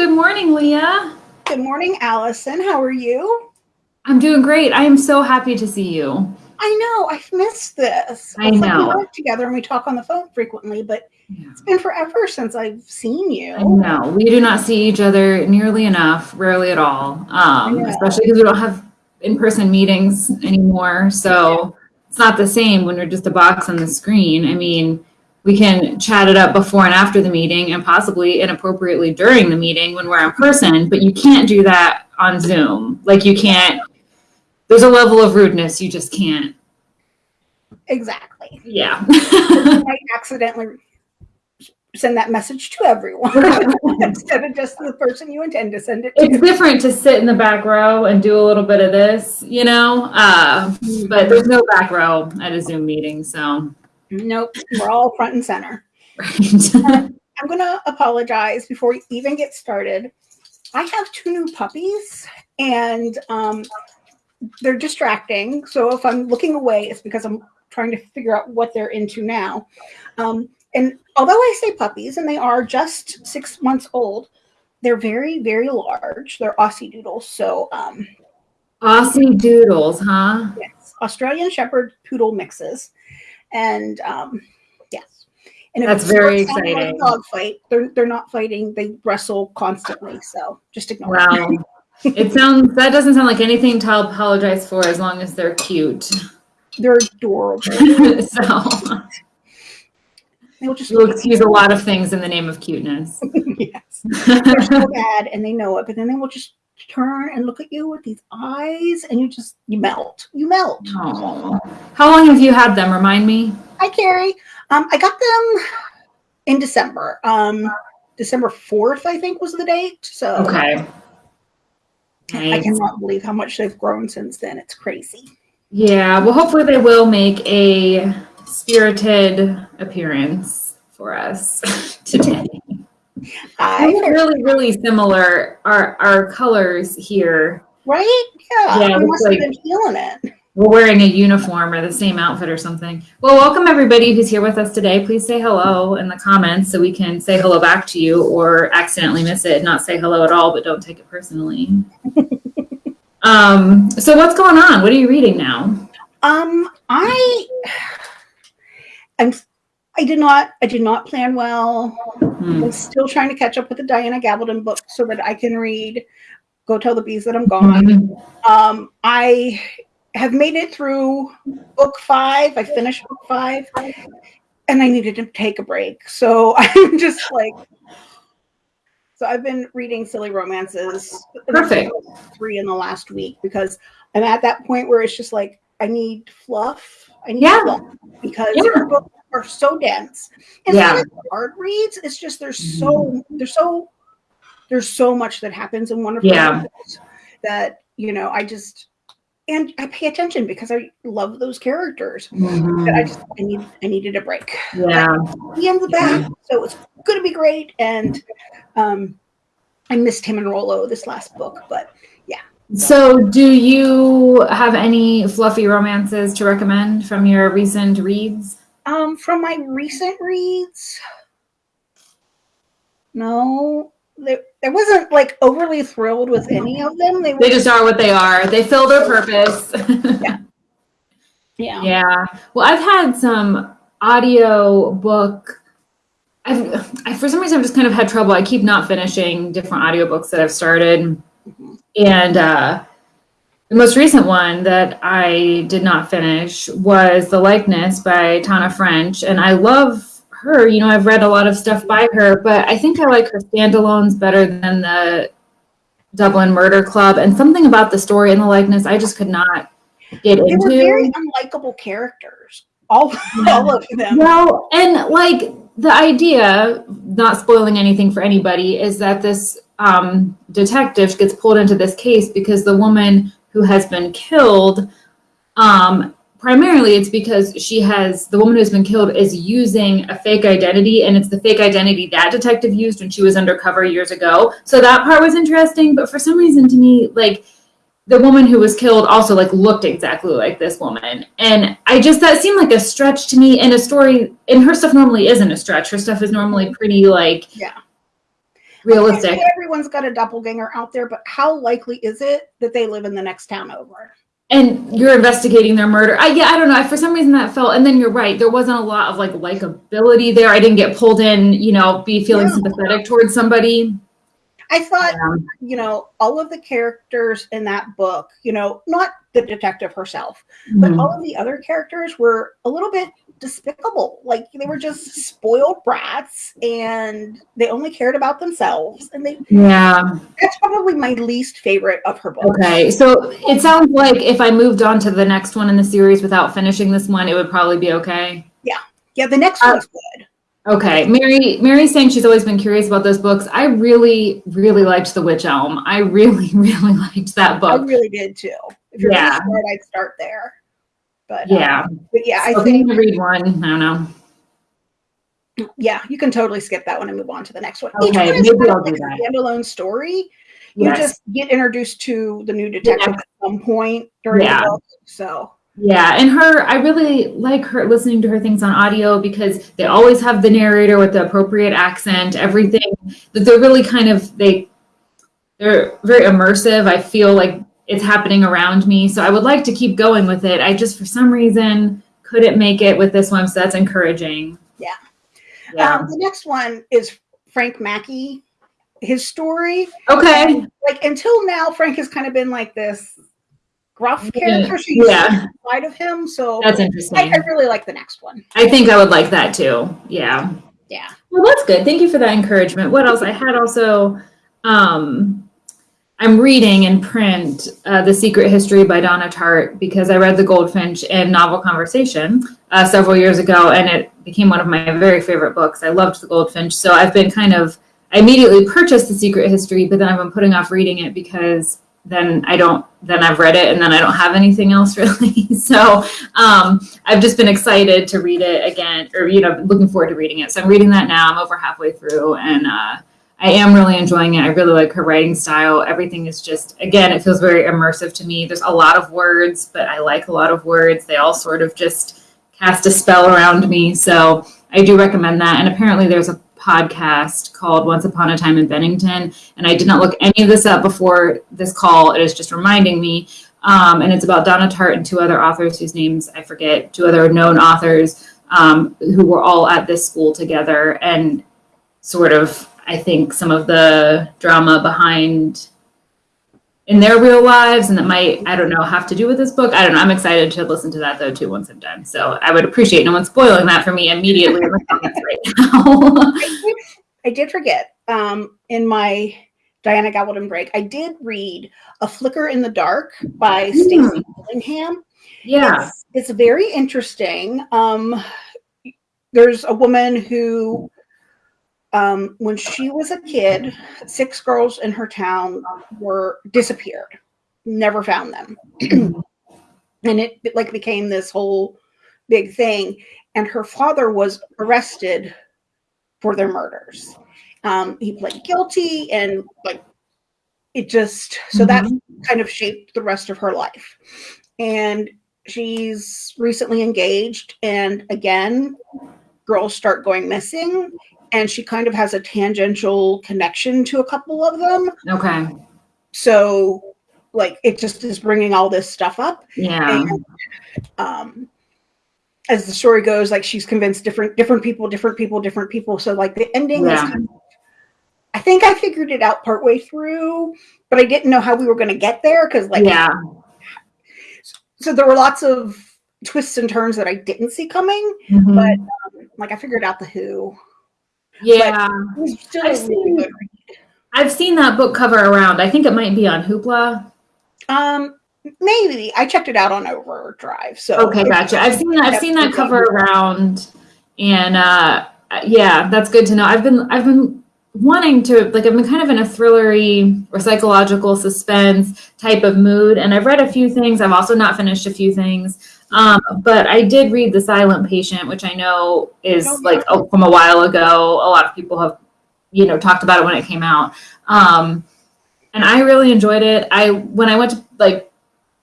Good morning, Leah. Good morning, Allison. How are you? I'm doing great. I am so happy to see you. I know. I've missed this. I know. we work together and we talk on the phone frequently, but it's been forever since I've seen you. I know. We do not see each other nearly enough, rarely at all, um, especially because we don't have in-person meetings anymore. So it's not the same when we're just a box on the screen. I mean, we can chat it up before and after the meeting and possibly inappropriately during the meeting when we're in person, but you can't do that on Zoom. Like you can't, there's a level of rudeness you just can't. Exactly. Yeah. I accidentally send that message to everyone instead of just the person you intend to send it to. it's different to sit in the back row and do a little bit of this, you know, uh, but there's no back row at a Zoom meeting, so. Nope, we're all front and center. Right. I'm going to apologize before we even get started. I have two new puppies and um, they're distracting. So if I'm looking away, it's because I'm trying to figure out what they're into now. Um, and although I say puppies and they are just six months old, they're very, very large. They're Aussie doodles. So um, Aussie doodles, huh? yes, Australian Shepherd Poodle mixes. And um, yes. And That's very starts sounding like exciting. Dog fight. They're they're not fighting. They wrestle constantly. So just ignore. it. Wow. It sounds, that doesn't sound like anything to apologize for as long as they're cute. They're adorable. So They'll just you'll excuse a lot of things in the name of cuteness. yes. They're so bad and they know it, but then they will just turn and look at you with these eyes, and you just you melt. You melt. Aw. How long have you had them? Remind me. Hi, Carrie. Um, I got them in December. Um, December fourth, I think, was the date. So Okay. I Nice. cannot believe how much they've grown since then. It's crazy. Yeah, well, hopefully they will make a spirited appearance for us today. I really, really similar. Our our colors here. right? Yeah. Yeah, we must like- have been feeling it. We're wearing a uniform or the same outfit or something. Well, welcome everybody who's here with us today. Please say hello in the comments so we can say hello back to you or accidentally miss it not say hello at all, but don't take it personally. um, so what's going on? What are you reading now? Um, I, I'm, I did not, I did not plan well. Hmm. I'm still trying to catch up with the Diana Gabaldon book so that I can read Go Tell the Bees That I'm Gone. Um, I have made it through book five. I finished book five and I needed to take a break. So I'm just like, so I've been reading silly romances. Perfect. Three in the last week because I'm at that point where it's just like, I need fluff. I need Yeah. fluff because Yeah. Are so dense. And Yeah. yeah. hard reads, it's just there's mm-hmm. so there's so there's so much that happens in one of Yeah. that you know I just and I pay attention because I love those characters. Mm-hmm. But I just I need I needed a break. Yeah. He ends the back, mm-hmm. so it's gonna be great. And um I missed him and Rollo this last book, but yeah. So, do you have any fluffy romances to recommend from your recent reads? Um from my recent reads, no, there, there wasn't like overly thrilled with any of them. They They just are what they are. They fill their purpose. yeah. yeah. Yeah. Well, I've had some audio book. I've, I, for some reason, I've just kind of had trouble. I keep not finishing different audiobooks that I've started. Mhm. And uh, the most recent one that I did not finish was The Likeness by Tana French. And I love her. You know, I've read a lot of stuff by her, but I think I like her standalones better than the Dublin Murder Club. And something about the story and the likeness, I just could not get They were very unlikable characters. All all of them. Well, and like the idea, not spoiling anything for anybody, is that this um, detective gets pulled into this case because the woman who has been killed, um, primarily it's because she has, the woman who's been killed is using a fake identity, and it's the fake identity that detective used when she was undercover years ago. So that part was interesting, but for some reason to me, like, the woman who was killed also like looked exactly like this woman and i just that seemed like a stretch to me in a story and her stuff normally isn't a stretch her stuff is normally pretty like Yeah. Realistic. Everyone's got a doppelganger out there, but how likely is it that they live in the next town over? and you're investigating their murder. I yeah, I don't know. For some reason that felt and then you're right. There wasn't a lot of like likability there. I didn't get pulled in, you know, be feeling No. sympathetic towards somebody. I thought, Um, you know, all of the characters in that book, you know, not the detective herself, but mhm. all of the other characters were a little bit despicable. Like they were just spoiled brats and they only cared about themselves. And they yeah. that's probably my least favorite of her books. Okay. So it sounds like if I moved on to the next one in the series without finishing this one, it would probably be okay. Yeah, Yeah, the next Uh, one's good. Okay. Mary Mary's saying she's always been curious about those books. I really, really liked The Witch Elm. I really, really liked that book. I really did too. If you're Yeah. gonna start, I'd start there. But Yeah. Um, but yeah, I So if think you to read one. I don't know. yeah, you can totally skip that one and move on to the next one. Okay, one maybe I'll do that. a standalone story. You Yes. just get introduced to the new detective next- at some point during Yeah. the book. So Yeah, and her, I really like her listening to her things on audio because they always have the narrator with the appropriate accent, everything that they're really kind of they they're very immersive. I feel like it's happening around me. So I would like to keep going with it. I just for some reason couldn't make it with this one, so that's encouraging. Yeah. Yeah. um, the next one is Frank Mackey. His story, okay. like until now, Frank has kind of been like this gruff character. She's Yeah. side of him. So That's I, interesting. I really like the next one. I think I would like that too. Yeah. Yeah. Well, that's good. Thank you for that encouragement. What else? I had also, um, I'm reading in print uh, The Secret History by Donna Tartt because I read The Goldfinch in Novel Conversation uh, several years ago, and it became one of my very favorite books. I loved The Goldfinch. So I've been kind of, I immediately purchased The Secret History, but then I've been putting off reading it because then I don't, then I've read it and then I don't have anything else really. so um, I've just been excited to read it again, or you know, looking forward to reading it. So I'm reading that now. I'm over halfway through, and uh, I am really enjoying it. I really like her writing style. Everything is just, again, it feels very immersive to me. There's a lot of words, but I like a lot of words. They all sort of just cast a spell around me. So I do recommend that. And apparently, there's a podcast called Once Upon a Time in Bennington, and I did not look any of this up before this call. It is just reminding me um, and it's about Donna Tartt and two other authors whose names I forget, two other known authors um, who were all at this school together, and sort of, I think, some of the drama behind in their real lives, and that might, I don't know, have to do with this book. I don't know. I'm excited to listen to that though too once I'm done. So I would appreciate no one spoiling that for me immediately in the comments right now. I did, forget um, in my Diana Gabaldon break, I did read A Flicker in the Dark by Stacy Willingham. yeah. It's, it's very interesting. Um, there's a woman who, um, when she was a kid, six girls in her town were disappeared, never found them, and it like became this whole big thing. And her father was arrested for their murders. Um, he pled guilty, and like it just so that kind of shaped the rest of her life. And she's recently engaged, and again, girls start going missing, and she kind of has a tangential connection to a couple of them. Okay. So, like, it just is bringing all this stuff up. Yeah. And, um, as the story goes, like she's convinced different different people, different people, different people. So, like, the ending is Yeah. kind of I think I figured it out partway through, but I didn't know how we were going to get there because, like, Yeah. so there were lots of twists and turns that I didn't see coming. Mhm. But um, like, I figured out the Who. Yeah. I've a really seen- I've seen that book cover around. I think it might be on Hoopla. Um, maybe I checked it out on Overdrive. So Okay, gotcha. I've seen that. I've seen that cover around, and uh, yeah, that's good to know. I've been I've been wanting to like I've been kind of in a thrillery or psychological suspense type of mood, and I've read a few things. I've also not finished a few things, um, but I did read The Silent Patient, which I know is Oh, like oh, from a while ago. A lot of people have you know talked about it when it came out, um, and I really enjoyed it. I when I went to like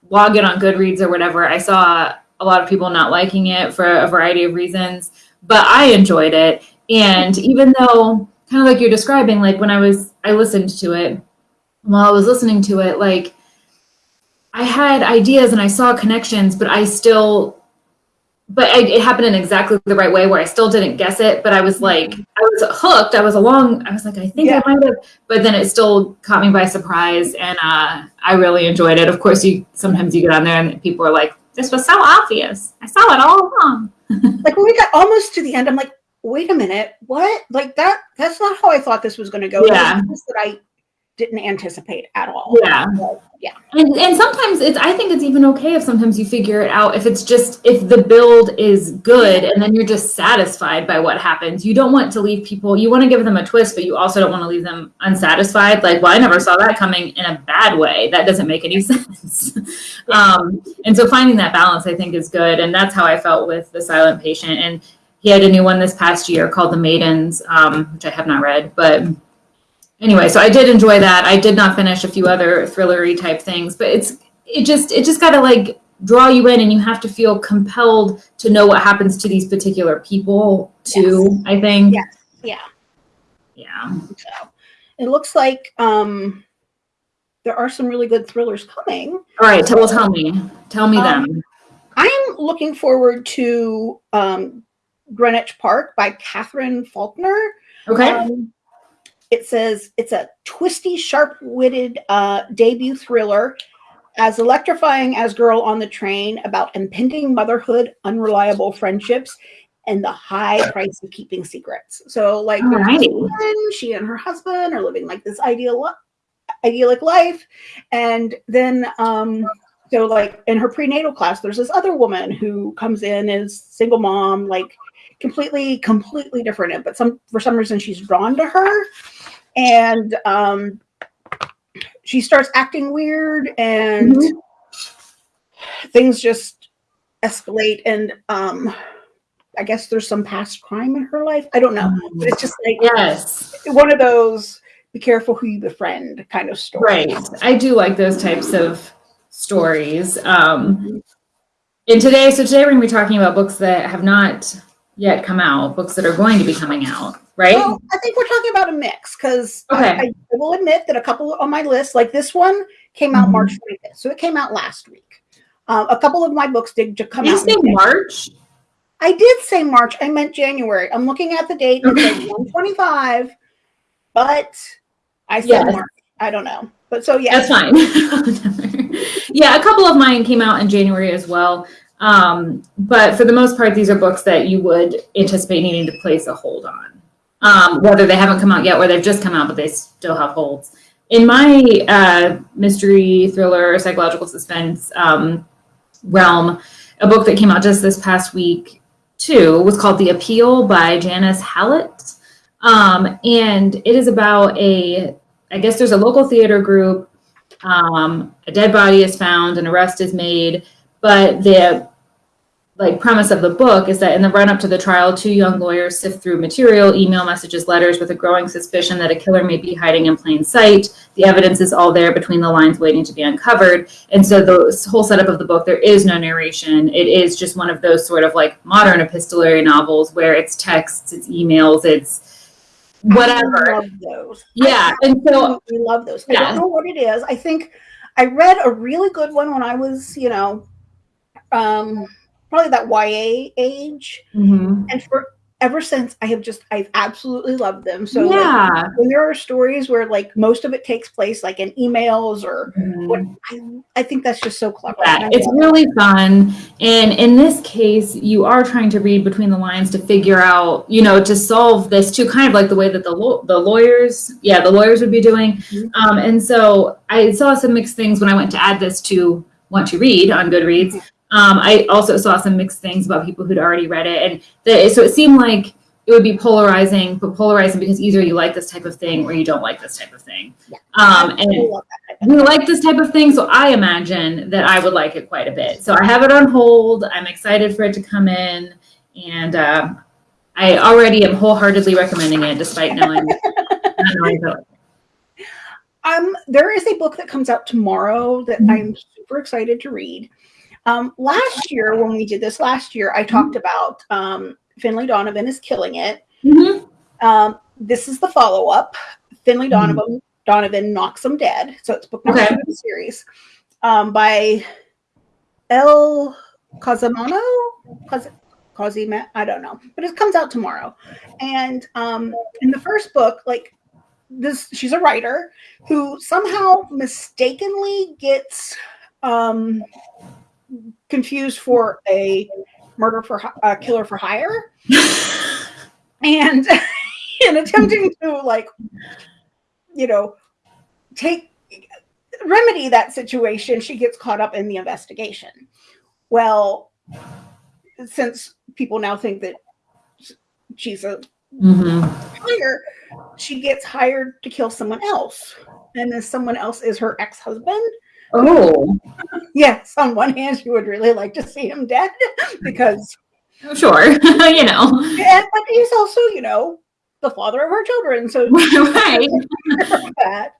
log in on Goodreads or whatever, I saw a lot of people not liking it for a variety of reasons, but I enjoyed it. And even though kind of like you're describing, like when I was, I listened to it, while I was listening to it, like had ideas and I saw connections, but I still, but I, it happened in exactly the right way where I still didn't guess it, but I was like, I was hooked. I was along. I was like, I think Yeah. I might have, but then it still caught me by surprise, and uh, I really enjoyed it. Of course, you sometimes you get on there and people are like, "This was so obvious. I saw it all along." like when we got almost to the end, I'm like, wait a minute, what? Like that? That's not how I thought this was going to go. Yeah. that I didn't anticipate at all. Yeah. Yeah. And and sometimes it's I think it's even okay if sometimes you figure it out if it's just if the build is good and then you're just satisfied by what happens. You don't want to leave people you want to give them a twist, but you also don't want to leave them unsatisfied. Like, well, I never saw that coming in a bad way. That doesn't make any sense. um, and so finding that balance I think is good. And that's how I felt with the silent patient. And he had a new one this past year called The Maidens, um, which I have not read, but anyway, so I did enjoy that. I did not finish a few other thrillery type things, but it's it just it just got to like draw you in, and you have to feel compelled to know what happens to these particular people too. I think. Yes. Yeah. Yeah. So it looks like um, there are some really good thrillers coming. All right. Tell tell me. Tell me Um, them. I'm looking forward to um, Greenwich Park by Katherine Faulkner. Okay. Um, it says it's a twisty, sharp-witted uh, debut thriller, as electrifying as Girl on the Train about impending motherhood, unreliable friendships, and the high price of keeping secrets. So, like, this she and her husband are living like this ideal, idyllic life, and then, um, so like in her prenatal class, there's this other woman who comes in as single mom, like completely, completely different. But some for some reason she's drawn to her, and um, she starts acting weird, and Mhm. things just escalate. And um, I guess there's some past crime in her life. I don't know, but it's just like Yes. one of those be careful who you befriend kind of stories. Right. I do like those types of stories. Um, and today, so today we're going to be talking about books that have not yet come out, books that are going to be coming out, right? Well, I think we're talking about a mix because Okay. I, I will admit that a couple on my list, like this one, came out Mhm. March 25th, so it came out last week. Um, a couple of my books did come Did you out. say in January. March? I did say March. I meant January. I'm looking at the date. Okay. says 125, but I said Yes. March. I don't know, but so yeah, That's fine. yeah, a couple of mine came out in January as well. Um, but for the most part, these are books that you would anticipate needing to place a hold on, um, whether they haven't come out yet or they've just come out, but they still have holds. In my uh, mystery, thriller, psychological suspense um, realm, a book that came out just this past week, too, was called The Appeal by Janice Hallett. Um, and it is about a I guess there's a local theater group. Um, a dead body is found, an arrest is made, but the like premise of the book is that in the run up to the trial, two young lawyers sift through material, email messages, letters with a growing suspicion that a killer may be hiding in plain sight. The evidence is all there between the lines waiting to be uncovered. And so the whole setup of the book, there is no narration. It is just one of those sort of like modern epistolary novels where it's texts, it's emails, it's I whatever. love those. Yeah. And so I love those. I don't know what it is. I think I read a really good one when I was, you know, um, probably that YA age, Mhm. and for ever since I have just I've absolutely loved them. So like, yeah. when there are stories where like most of it takes place like in emails or what I, I think that's just so clever. Yeah, it's really fun. And in this case, you are trying to read between the lines to figure out, you know, to solve this too, kind of like the way that the the lawyers, yeah, the lawyers would be doing. Mhm. Um, and so I saw some mixed things when I went to add this to Want to Read on Goodreads. Um, I also saw some mixed things about people who'd already read it, and the, so it seemed like it would be polarizing, but polarizing because either you like this type of thing or you don't like this type of thing. Yeah. Um, and we like this type of thing, so I imagine that I would like it quite a bit. So I have it on hold. I'm excited for it to come in, and um, I already am wholeheartedly recommending it, despite knowing. knowing it. Um, there is a book that comes out tomorrow that Mhm. I'm super excited to read. Um, last year, when we did this last year, I talked about um, Finlay Donovan is killing it. Mhm. Um, this is the follow up. Finlay Mhm. Donovan Donovan knocks them dead. So it's book number Okay. two in the series um, by Elle Cosimano. Cos- Cosima, I don't know, but it comes out tomorrow. And um, in the first book, like this, she's a writer who somehow mistakenly gets um, confused for a murder for a killer for hire, and in attempting to like, you know, take remedy that situation, she gets caught up in the investigation. Well, since people now think that she's a Mhm. hire, she gets hired to kill someone else. And then someone else is her ex husband. Oh, Yes, on one hand, she would really like to see him dead because, sure. you know, and, but he's also, you know, the father of her children. So right. that.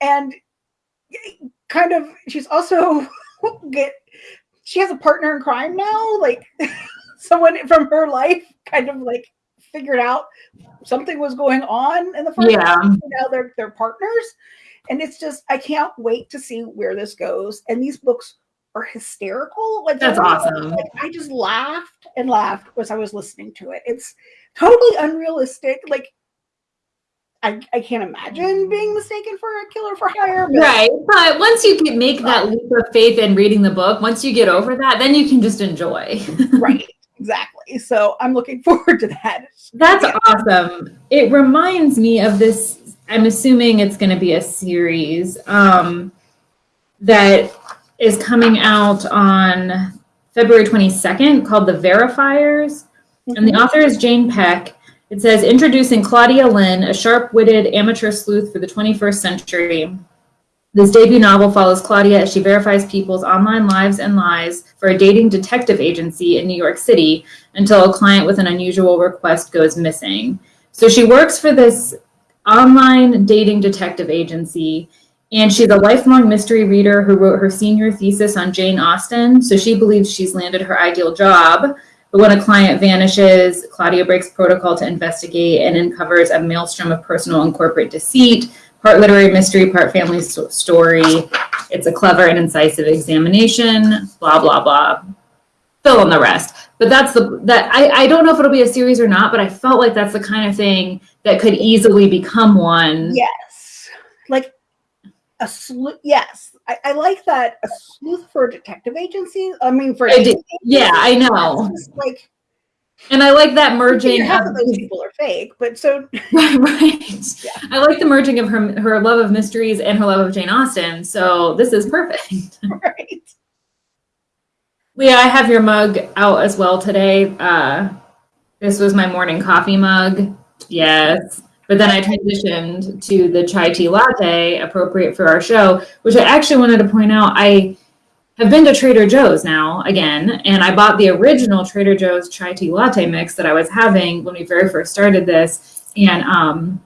And kind of, she's also get, she has a partner in crime now. Like someone from her life kind of like figured out something was going on in the first Yeah. now they're they're partners and it's just i can't wait to see where this goes and these books are hysterical like That's awesome. like, i just laughed and laughed as i was listening to it it's totally unrealistic like I, I can't imagine being mistaken for a killer for hire but Right. But once you can make that leap of faith in reading the book, once you get over that, then you can just enjoy. right exactly so i'm looking forward to that That's Yeah. awesome. It reminds me of this. I'm assuming it's going to be a series um, that is coming out on February 22nd called The Verifiers. And the author is Jane Pek. It says Introducing Claudia Lin, a sharp witted amateur sleuth for the 21st century. This debut novel follows Claudia as she verifies people's online lives and lies for a dating detective agency in New York City until a client with an unusual request goes missing. So she works for this online dating detective agency, and she's a lifelong mystery reader who wrote her senior thesis on Jane Austen. So she believes she's landed her ideal job. But when a client vanishes, Claudia breaks protocol to investigate and uncovers a maelstrom of personal and corporate deceit, part literary mystery, part family sto- story. It's a clever and incisive examination, blah, blah, blah. Fill in the rest. But that's the, that, I, I don't know if it'll be a series or not, but I felt like that's the kind of thing that could easily become one. Yes. Like a sleuth. Yes. I, I like that. A sleuth for a detective agency. I mean, for I Yeah, I know. Like And I like that merging half of those people are fake, but so Right, right. I like the merging of her her love of mysteries and her love of Jane Austen. So this is perfect. right. Leah, I have your mug out as well today. Uh, this was my morning coffee mug. Yes. But then I transitioned to the chai tea latte, appropriate for our show, which I actually wanted to point out. I have been to Trader Joe's now again, and I bought the original Trader Joe's chai tea latte mix that I was having when we very first started this, and um,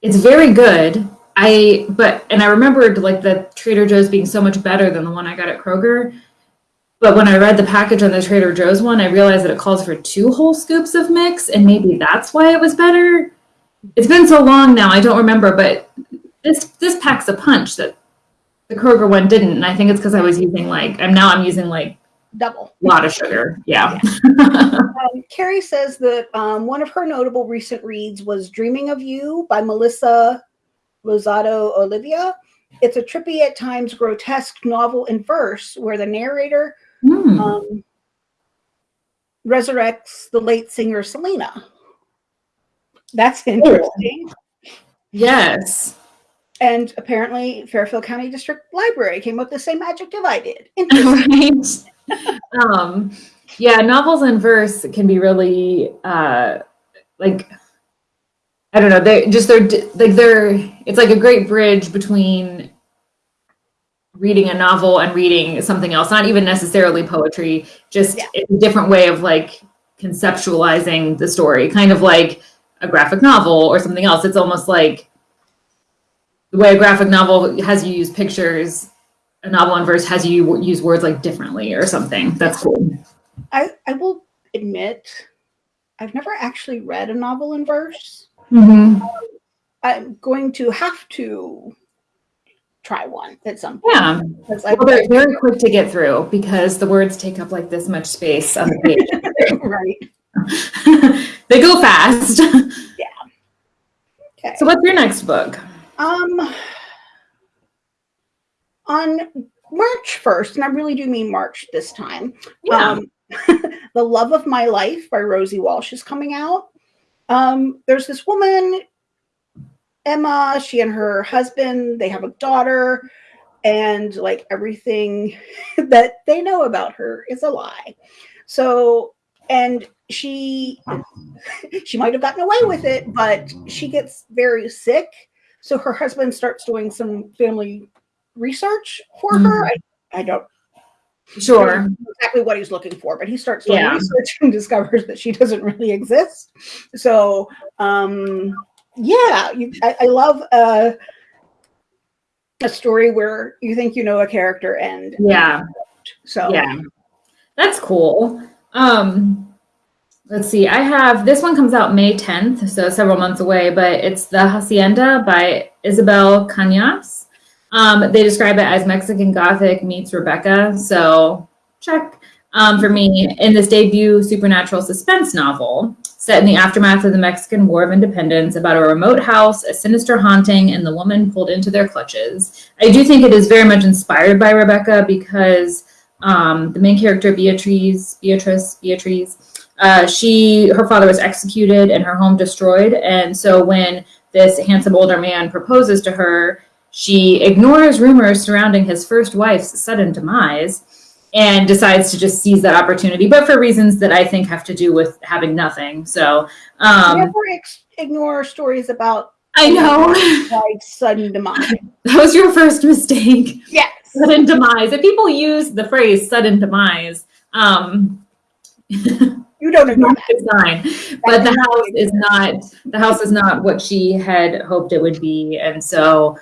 it's very good. I but and I remembered like the Trader Joe's being so much better than the one I got at Kroger. But when I read the package on the Trader Joe's one, I realized that it calls for two whole scoops of mix, and maybe that's why it was better. It's been so long now, I don't remember, but this this packs a punch that the Kroger one didn't, and I think it's because I was using like I'm now I'm using like Double. a lot of sugar. Yeah. Um, Carrie says that um, one of her notable recent reads was Dreaming of You by Melissa Rosado Olivia. It's a trippy, at times grotesque novel in verse where the narrator Hmm. um, resurrects the late singer Selena. That's interesting. yes. And apparently, Fairfield County District Library came up with the same adjective I did. Interesting. right. um, yeah, novels in verse can be really uh, like I don't know. They just they're like they're it's like a great bridge between reading a novel and reading something else. Not even necessarily poetry. Just Yeah. a different way of like conceptualizing the story, kind of like a graphic novel or something else. It's almost like the way a graphic novel has you use pictures a novel in verse has you use words like differently or something. That's cool. I, I will admit, I've never actually read a novel in verse. hmm I'm going to have to try one at some point. Yeah. I- Well, they're very quick to get through because the words take up like this much space on the page. right. they go fast. Yeah. Okay. So, what's your next book? Um, on March 1st, and I really do mean March this time, um, The Love of My Life by Rosie Walsh is coming out. Um, there's this woman, Emma, she and her husband, they have a daughter, and like everything that they know about her is a lie. So, and she she might have gotten away with it, but she gets very sick. So her husband starts doing some family research for her. I, I don't Sure. exactly what he's looking for, but he starts doing Yeah. research and discovers that she doesn't really exist. So, um, yeah, you, I, I love uh, a story where you think you know a character and Yeah. so Yeah. That's cool. Um, let's see. I have this one comes out May 10th, so several months away, but it's The Hacienda by Isabel Cañas. Um, they describe it as Mexican Gothic meets Rebecca, so check. Um, for me, in this debut supernatural suspense novel set in the aftermath of the Mexican War of Independence about a remote house, a sinister haunting, and the woman pulled into their clutches. I do think it is very much inspired by Rebecca because um, the main character Beatrice, Beatrice, Beatrice, uh, she her father was executed and her home destroyed, and so when this handsome older man proposes to her, she ignores rumors surrounding his first wife's sudden demise and decides to just seize that opportunity, but for reasons that I think have to do with having nothing. So um, never ex- ignore stories about I know like sudden demise. that was your first mistake. yes. sudden demise. If people use the phrase sudden demise, um, You don't ignore that. it's. But the house is not the house is not what she had hoped it would be, and so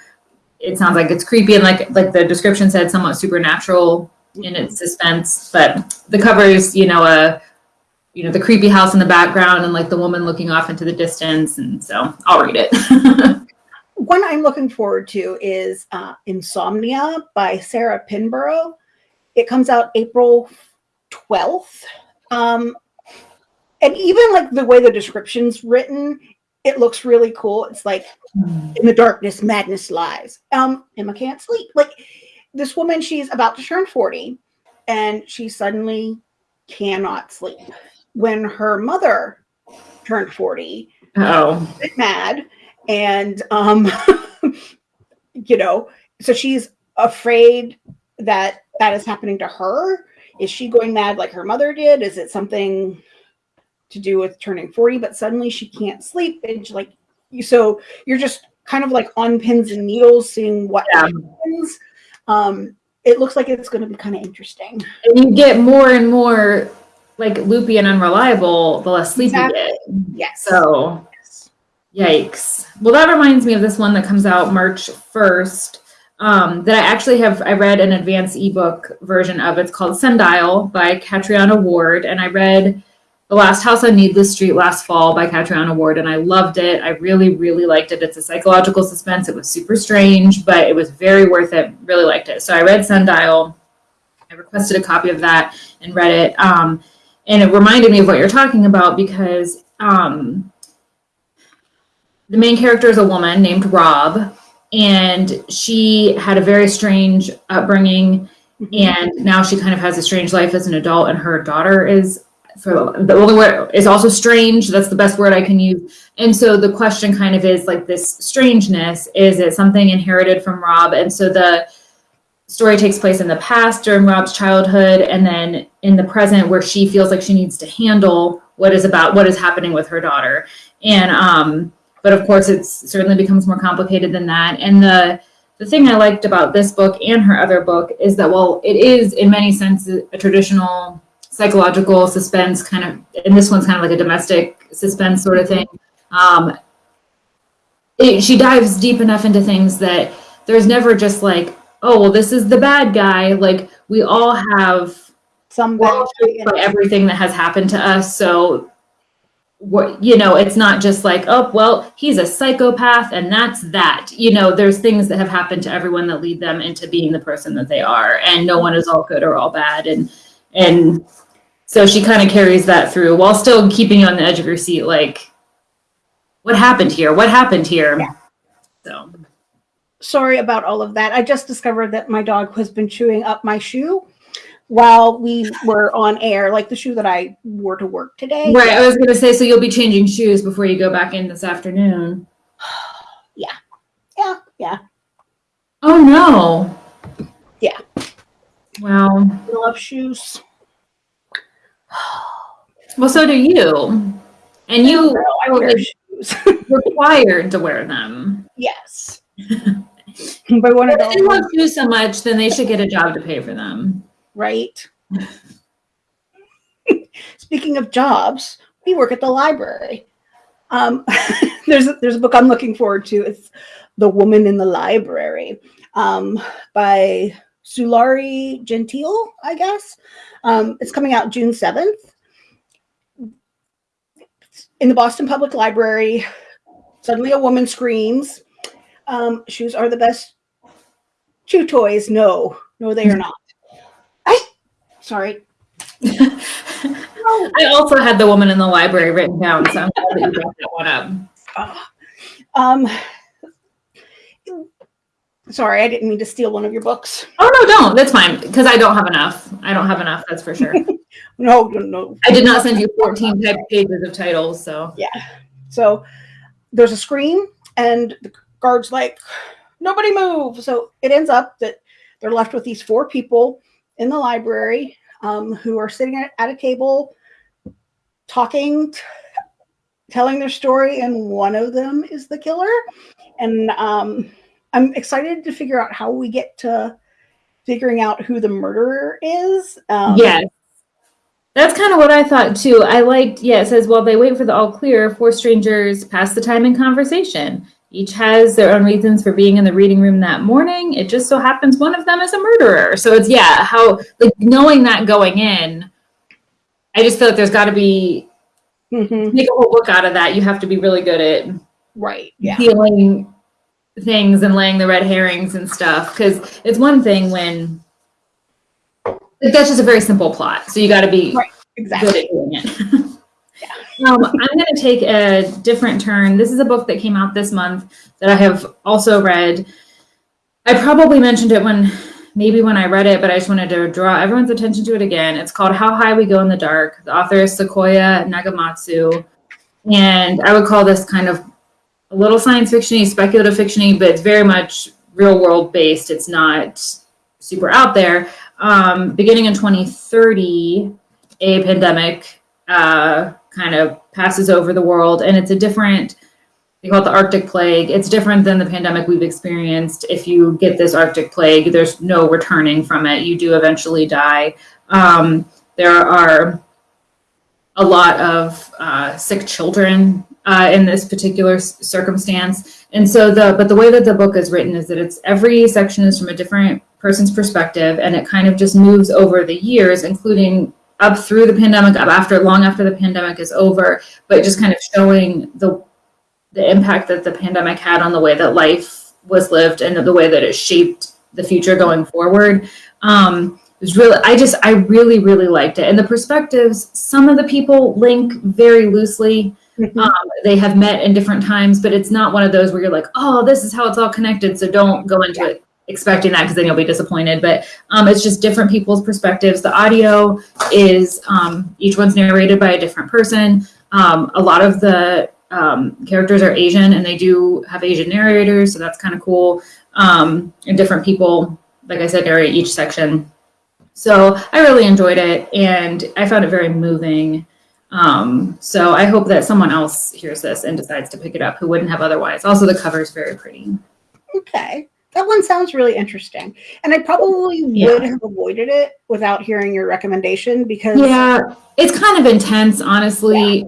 it sounds like it's creepy and like like the description said, somewhat supernatural in its suspense. But the cover is, you know, a you know the creepy house in the background and like the woman looking off into the distance, and so I'll read it. One I'm looking forward to is uh, Insomnia by Sarah Pinborough. It comes out April 12th. Um, and even like the way the description's written, it looks really cool. It's like in the darkness, madness lies. Um, Emma can't sleep. Like this woman, she's about to turn 40 and she suddenly cannot sleep. When her mother turned 40, oh, mad and um you know so she's afraid that that is happening to her. Is she going mad like her mother did? Is it something to do with turning 40 but suddenly she can't sleep? And like so you're just kind of like on pins and needles seeing what Yeah. happens um it looks like it's going to be kind of interesting and you get more and more like loopy and unreliable the less sleep Exactly. you get. yes So Yikes. Well, that reminds me of this one that comes out March 1st. Um, that I actually have, I read an advanced ebook version of. It's called Sundial by Catriona Ward. And I read The Last House on Needless Street last fall by Catriona Ward. And I loved it. I really, really liked it. It's a psychological suspense. It was super strange, but it was very worth it. Really liked it. So I read Sundial. I requested a copy of that and read it. Um, and it reminded me of what you're talking about because um, the main character is a woman named Rob, and she had a very strange upbringing, and now she kind of has a strange life as an adult, and her daughter is for the only word is also strange. That's the best word I can use. And so the question kind of is like this strangeness is it something inherited from Rob? And so the story takes place in the past during Rob's childhood, and then in the present where she feels like she needs to handle what is about what is happening with her daughter. And um, but of course, it's certainly becomes more complicated than that. And the the thing I liked about this book and her other book is that while it is in many senses a traditional psychological suspense kind of, and this one's kind of like a domestic suspense sort of thing. Um, it, she dives deep enough into things that there's never just like, oh, well, this is the bad guy. Like we all have some we're all bad shaped by everything that has happened to us. So what you know it's not just like oh well he's a psychopath and that's that you know there's things that have happened to everyone that lead them into being the person that they are and no one is all good or all bad and and so she kind of carries that through while still keeping you on the edge of your seat like what happened here what happened here Yeah. so Sorry about all of that. I just discovered that my dog has been chewing up my shoe while we were on air, like the shoe that I wore to work today. right i was going to say so you'll be changing shoes before you go back in this afternoon Yeah, yeah. Yeah. Oh no Yeah. wow I love shoes. Well so do you and you No, I wear shoes. required to wear them yes. but one of If they love those, shoes so much, then they should get a job to pay for them. right? Speaking of jobs, we work at the library. Um, there's a, there's a book I'm looking forward to. It's The Woman in the Library um, by Sulari Gentile, I guess. Um, it's coming out June 7th. In the Boston Public Library, suddenly a woman screams, um, Shoes are the best chew toys. No, no, they are not. I, sorry. I also had the woman in the library written down, so I'm glad that you brought that one up. Ah. Um, sorry, I didn't mean to steal one of your books. Oh no, don't. That's fine because I don't have enough. I don't have enough. That's for sure. No, no, no. I did not send you 14 type pages of titles, so yeah. So there's a scream, and the guard's like, nobody move. So it ends up that they're left with these four people in the library um, who are sitting at, at a table talking, telling their story, and one of them is the killer. And um, I'm excited to figure out how we get to figuring out who the murderer is. Um, yes. That's kind of what I thought too. I liked, yeah, it says, while they wait for the all clear, four strangers pass the time in conversation. Each has their own reasons for being in the reading room that morning. It just so happens one of them is a murderer. So it's, yeah, how, like, knowing that going in, I just feel like there's got to be, mhm, make a whole book out of that. You have to be really good at Right. Yeah. feeling things and laying the red herrings and stuff. Because it's one thing when, like, that's just a very simple plot. So you got to be Right. good at doing it. um, I'm going to take a different turn. This is a book that came out this month that I have also read. I probably mentioned it when maybe when I read it, but I just wanted to draw everyone's attention to it again. It's called How High We Go in the Dark. The author is Sequoia Nagamatsu. And I would call this kind of a little science fiction-y, speculative fiction-y, but it's very much real world based. It's not super out there. Um, beginning in 2030, a pandemic uh, kind of passes over the world, and it's a different. They call it the Arctic plague. It's different than the pandemic we've experienced. If you get this Arctic plague, there's no returning from it. You do eventually die. Um, there are a lot of uh, sick children uh, in this particular circumstance. And so the but the way that the book is written is that it's every section is from a different person's perspective, and it kind of just moves over the years, including up through the pandemic, up after long after the pandemic is over, but just kind of showing the the impact that the pandemic had on the way that life was lived and the way that it shaped the future going forward. Um, it was really, I just, I really, really liked it. And the perspectives, some of the people link very loosely. Um, they have met in different times, but it's not one of those where you're like, oh, this is how it's all connected. So don't go into it expecting that because then you'll be disappointed. But um, it's just different people's perspectives. The audio is um, each one's narrated by a different person. Um, a lot of the um, characters are Asian and they do have Asian narrators, so that's kind of cool. Um, and different people, like I said, narrate each section. So I really enjoyed it and I found it very moving. Um, so I hope that someone else hears this and decides to pick it up who wouldn't have otherwise. Also, the cover is very pretty. Okay. That one sounds really interesting. And I probably Yeah. would have avoided it without hearing your recommendation because Yeah, it's kind of intense, honestly,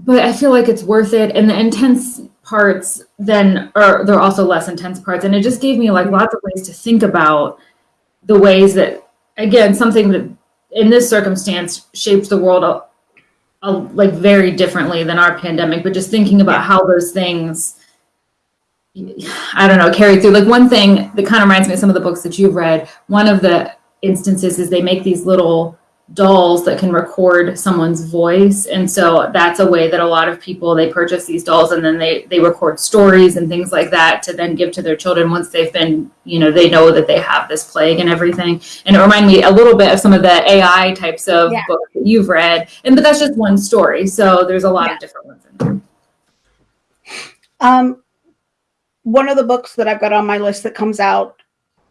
but I feel like it's worth it. And the intense parts then are there are also less intense parts, and it just gave me like lots of ways to think about the ways that again something that in this circumstance shapes the world a- like very differently than our pandemic, but just thinking about how those things, I don't know, carry through. Like one thing that kind of reminds me of some of the books that you've read. One of the instances is they make these little dolls that can record someone's voice. And so that's a way that a lot of people they purchase these dolls and then they they record stories and things like that to then give to their children once they've been you know they know that they have this plague and everything. And it reminded me a little bit of some of the ai types of Yeah. books that you've read. And but that's just one story. So there's a lot Yeah. of different ones in there. Um, one of the books that I've got on my list that comes out,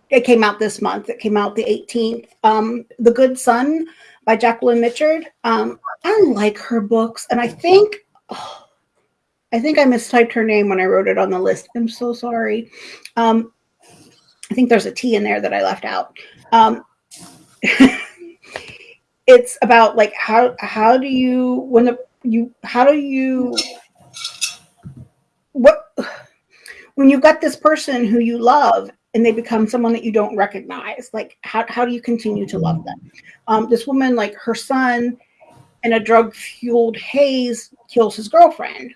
it came out this month. It came out the 18th. Um, The Good Son by Jacqueline Mitchard. Um, I like her books, and I think, oh, I think I mistyped her name when I wrote it on the list. I'm so sorry. Um, I think there's a T in there that I left out. Um, it's about like how how do you when the you how do you what when you've got this person who you love and they become someone that you don't recognize. Like how, how do you continue to love them? Um, this woman like her son in a drug fueled haze kills his girlfriend.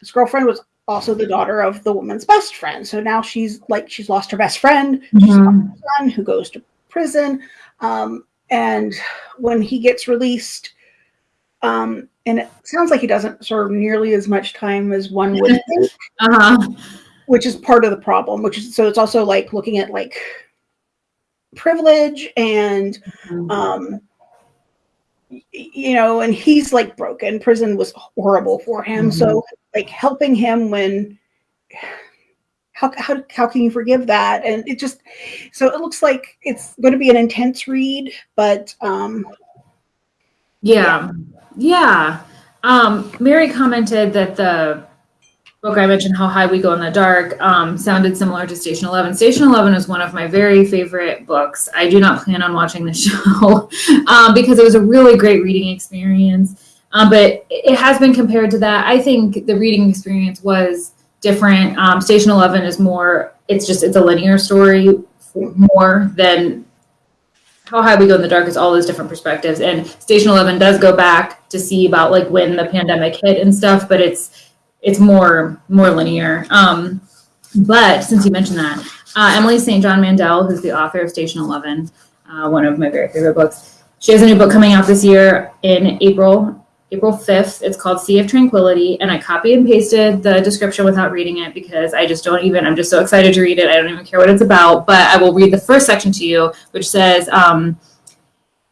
His girlfriend was also the daughter of the woman's best friend. So now she's like she's lost her best friend. She's Mhm. son who goes to prison. Um, and when he gets released, um, and it sounds like he doesn't serve nearly as much time as one would think, uh-huh which is part of the problem. Which is so it's also like looking at like privilege and um, you know, and he's like broken. Prison was horrible for him. So like helping him when how, how, how can you forgive that? And it just, so it looks like it's going to be an intense read, but um, Yeah. Yeah. Um, Mary commented that the book I mentioned, How High We Go in the Dark, um, sounded similar to Station 11. Station 11 is one of my very favorite books. I do not plan on watching the show um, because it was a really great reading experience. Um, but it has been compared to that. I think the reading experience was different. Um, Station 11 is more, it's just, it's a linear story more than how high we go in the dark is all those different perspectives and station 11 does go back to see about like when the pandemic hit and stuff but it's it's more more linear. Um but since you mentioned that uh, emily st john mandel who's the author of station 11 uh, one of my very favorite books she has a new book coming out this year in april april 5th it's called sea of tranquility and i copy and pasted the description without reading it because i just don't even i'm just so excited to read it. I don't even care what it's about but i will read the first section to you which says um,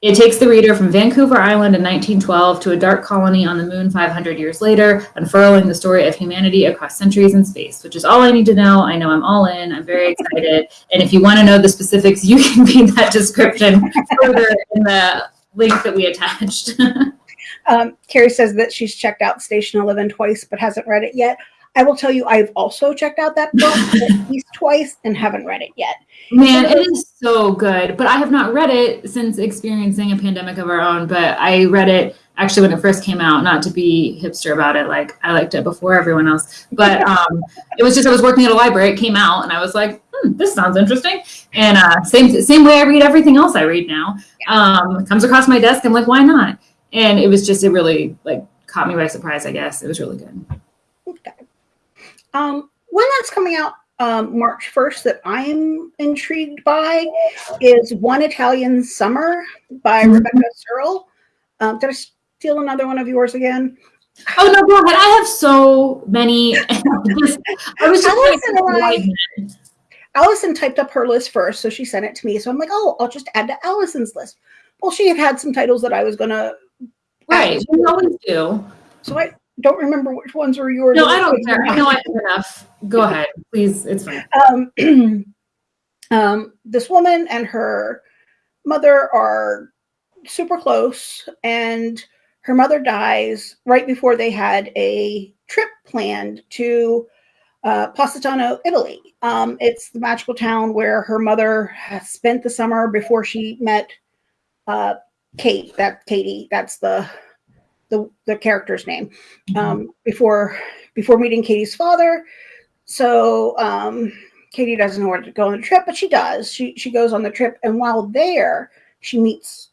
it takes the reader from Vancouver Island in 1912 to a dark colony on the moon 500 years later, unfurling the story of humanity across centuries and space, which is all I need to know. I know I'm all in. I'm very excited. And if you want to know the specifics, you can read that description further in the link that we attached. um, Carrie says that she's checked out Station 11 twice but hasn't read it yet. I will tell you, I've also checked out that book at least twice and haven't read it yet. Man, it is so good. But I have not read it since experiencing a pandemic of our own. But I read it actually when it first came out, not to be hipster about it. Like I liked it before everyone else. But um, it was just I was working at a library. It came out, and I was like, hmm, this sounds interesting. And uh, same same way I read everything else I read now. Um, comes across my desk. I'm like, why not? And it was just it really like caught me by surprise. I guess it was really good. Um, one that's coming out um, March 1st that I'm intrigued by is One Italian Summer by Mhm. Rebecca Serle. Um, did I steal another one of yours again? Oh no, go ahead. I have so many. just, I was just I- Allison typed up her list first, so she sent it to me. So I'm like, oh, I'll just add to Allison's list. Well, she had had some titles that I was gonna, right. We always do. so I don't remember which ones were yours. No, I don't care. were I know. I have enough. Go ahead, please. It's fine. um, um, this woman and her mother are super close, and her mother dies right before they had a trip planned to uh, Positano, Italy. Um, it's the magical town where her mother has spent the summer before she met uh, Kate. That Katie. That's the the the character's name. Um, before before meeting Katie's father. So um, Katie doesn't know where to go on the trip, but she does. She she goes on the trip, and while there, she meets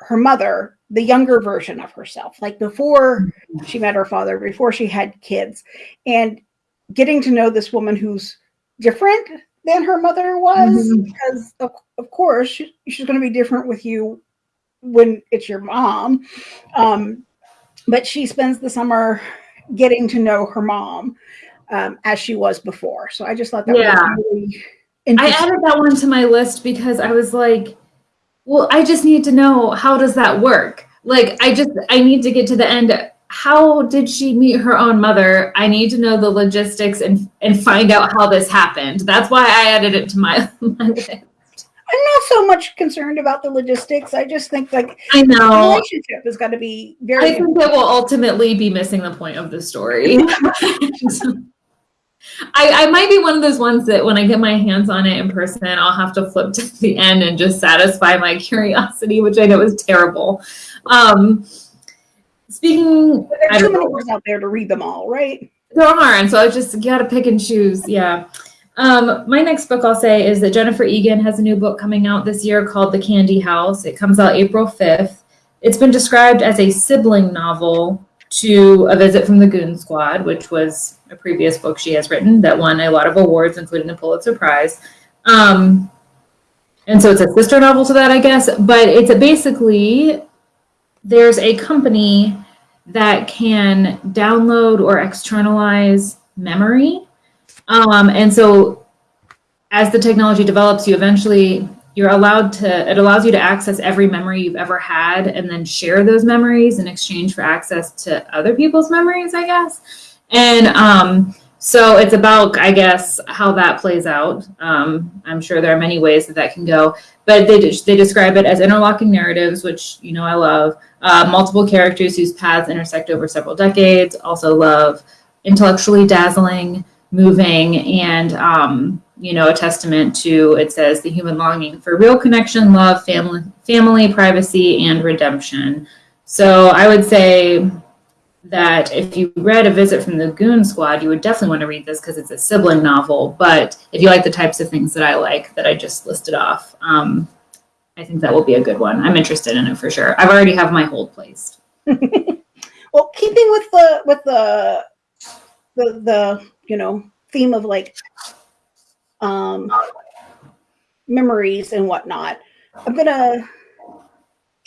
her mother, the younger version of herself, like before she met her father, before she had kids, and getting to know this woman who's different than her mother was, Mhm. because of, of course she, she's going to be different with you when it's your mom. Um, but she spends the summer getting to know her mom um, as she was before. So I just thought that Yeah. was really interesting. I added that one to my list because I was like, well, I just need to know how does that work? Like, I just, I need to get to the end. How did she meet her own mother? I need to know the logistics and and find out how this happened. That's why I added it to my, my list. I'm not so much concerned about the logistics. I just think like I the know. relationship has got to be very I think it will ultimately be missing the point of the story. I, I might be one of those ones that when I get my hands on it in person, I'll have to flip to the end and just satisfy my curiosity, which I know is terrible. Um, speaking, But there's too many books out there to read them all, right? there are, and so I just got to pick and choose. Yeah. Um, my next book I'll say is that Jennifer Egan has a new book coming out this year called The Candy House. It comes out April 5th. It's been described as a sibling novel to A Visit from the Goon Squad, which was a previous book she has written that won a lot of awards, including the Pulitzer Prize. Um, and so it's a sister novel to that, I guess. But it's basically there's a company that can download or externalize memory. Um, and so as the technology develops, you eventually you're allowed to it allows you to access every memory you've ever had and then share those memories in exchange for access to other people's memories, I guess. And um, so it's about, I guess, how that plays out. Um, I'm sure there are many ways that that can go, but they they describe it as interlocking narratives, which you know I love. Uh, multiple characters whose paths intersect over several decades. Also love intellectually dazzling, moving, and um, you know a testament to it says the human longing for real connection, love, family, family, privacy, and redemption. So I would say that if you read A Visit from the Goon Squad, you would definitely want to read this because it's a sibling novel. But if you like the types of things that I like that I just listed off, um, I think that will be a good one. I'm interested in it for sure. I've already have my hold placed. Well, keeping with the with the the the you know theme of like um memories and whatnot, I'm gonna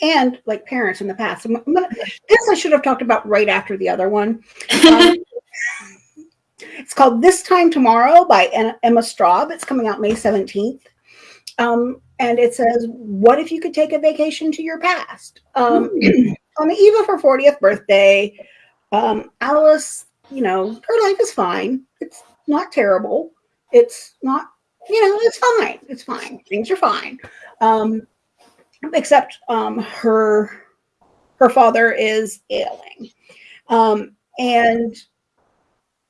and like parents in the past. I'm, I'm gonna this I should have talked about right after the other one. Um, it's called This Time Tomorrow by Emma Straub. It's coming out May 17th. Um, and it says, What if you could take a vacation to your past? Um, on the eve of her 40th birthday, um, Alice, you know, her life is fine. It's not terrible. It's not, you know, it's fine. It's fine. Things are fine. Um, except um, her her father is ailing. Um, and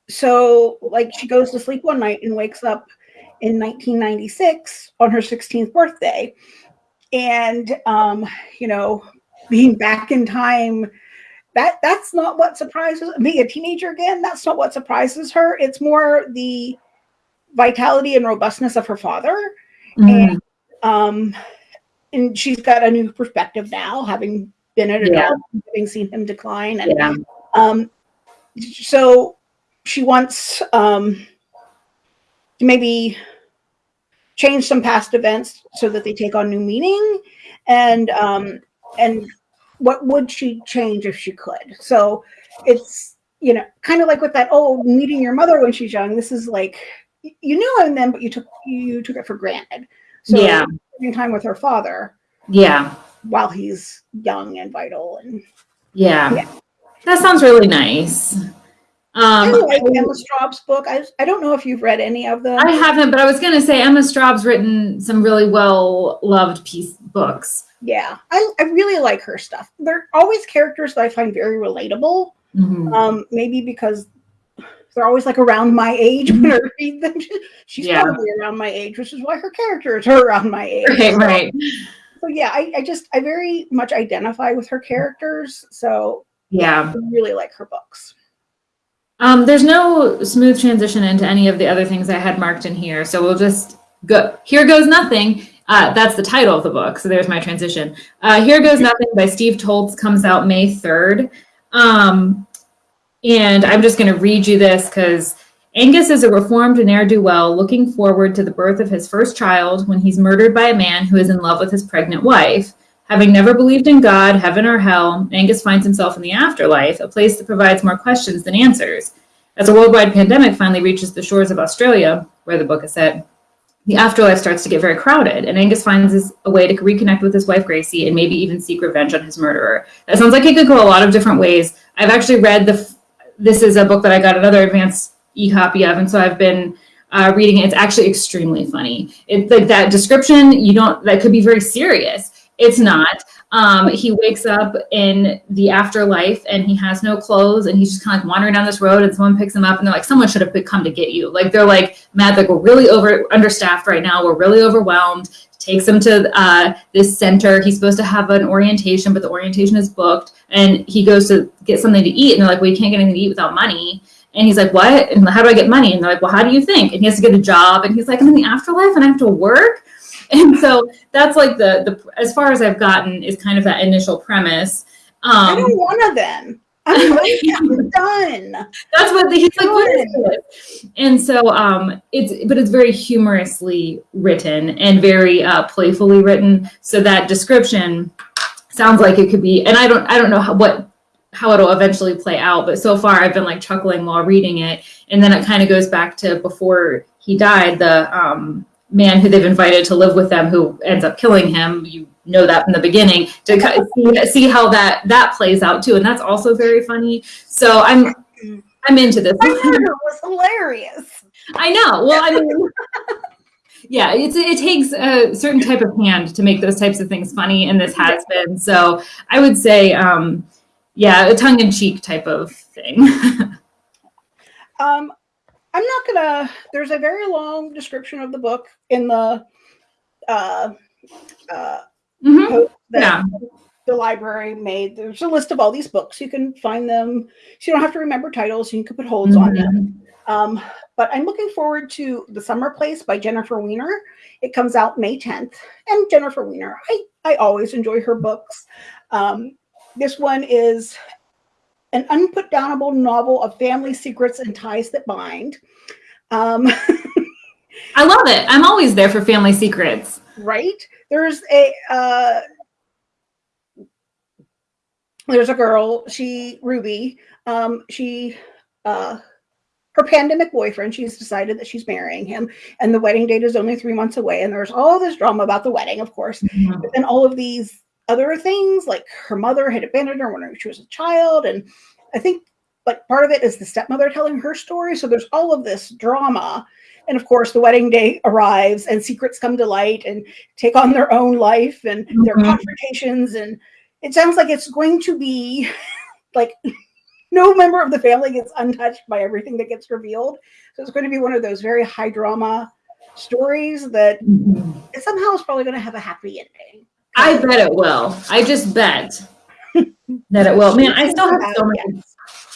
so like she goes to sleep one night and wakes up in 1996 on her 16th birthday. And um, you know, being back in time that that's not what surprises being a teenager again that's not what surprises her it's more the vitality and robustness of her father Mhm. um and she's got a new perspective now having been an Yeah. adult having seen him decline and Yeah. um so she wants um to maybe change some past events so that they take on new meaning and um and what would she change if she could so it's you know kind of like with that oh meeting your mother when she's young this is like you knew him then but you took you took it for granted so Yeah. spending time with her father Yeah. while he's young and vital and Yeah. Yeah. That sounds really nice. I Um, like Emma Straub's book. I, I don't know if you've read any of them. I haven't, but I was going to say Emma Straub's written some really well loved piece books. yeah, I, I really like her stuff. They're always characters that I find very relatable. Mhm. Um, maybe because they're always like around my age when I read them. She's Yeah. probably around my age, which is why her characters are around my age. Right, So- right. So yeah, I, I just I very much identify with her characters. So Yeah. I really like her books. Um, there's no smooth transition into any of the other things I had marked in here, so we'll just go. Here goes nothing. Uh, that's the title of the book. So there's my transition. Uh, Here Goes Nothing by Steve Toltz comes out May 3rd. Um, and I'm just going to read you this because Angus is a reformed ne'er do well looking forward to the birth of his first child when he's murdered by a man who is in love with his pregnant wife. Having never believed in God, heaven, or hell, Angus finds himself in the afterlife, a place that provides more questions than answers. As a worldwide pandemic finally reaches the shores of Australia, where the book is set, the afterlife starts to get very crowded, and Angus finds a way to reconnect with his wife Gracie and maybe even seek revenge on his murderer. That sounds like it could go a lot of different ways. I've actually read the. This is a book that I got another advanced e-copy of, and so I've been uh, reading it. It's actually extremely funny. It's like that description. You don't. That could be very serious. It's not. Um, he wakes up in the afterlife and he has no clothes and he's just kind of like wandering down this road and someone picks him up and they're like, someone should have come to get you. Like they're like, Matt, like we're really over understaffed right now. We're really overwhelmed. Takes him to uh, this center. He's supposed to have an orientation, but the orientation is booked. And he goes to get something to eat and they're like, well, you can't get anything to eat without money. And he's like, what? And how do I get money? And they're like, well, how do you think? And he has to get a job. And he's like, I'm in the afterlife and I have to work. And so that's like the the as far as I've gotten is kind of that initial premise. Um, I don't want to then. I'm, I'm done. That's what the, he's like. What is this? And so um, it's but it's very humorously written and very uh, playfully written. So that description sounds like it could be. And I don't I don't know how, what how it'll eventually play out. But so far, I've been like chuckling while reading it, and then it kind of goes back to before he died. The um, man who they've invited to live with them who ends up killing him you know that from the beginning to see, see how that that plays out too and that's also very funny. So i'm i'm into this. It was hilarious. I know. Well i mean yeah it's, it takes a certain type of hand to make those types of things funny and this has been. So i would say um yeah a tongue-in-cheek type of thing. Um I'm not gonna. There's a very long description of the book in the uh, uh, Mhm. that Yeah. the library made. There's a list of all these books. You can find them. So you don't have to remember titles. You can put holds on them. Um, but I'm looking forward to The Summer Place by Jennifer Weiner. It comes out May 10th. And Jennifer Weiner, I, I always enjoy her books. Um, this one is an unputdownable novel of family secrets and ties that bind. Um, i love it i'm always there for family secrets right? There's a uh, there's a girl. She Ruby. Um, she uh, her pandemic boyfriend. She's decided that she's marrying him, and the wedding date is only three months away. And there's all this drama about the wedding, of course, but then all of these other things, like her mother had abandoned her when she was a child, and I think. like part of it is the stepmother telling her story. So there's all of this drama. And of course, the wedding day arrives and secrets come to light and take on their own life and their Mhm. confrontations. And it sounds like it's going to be like no member of the family gets untouched by everything that gets revealed. So it's going to be one of those very high drama stories that Mhm. somehow is probably going to have a happy ending. I bet it will. I just bet that it will. Man, I still have so many,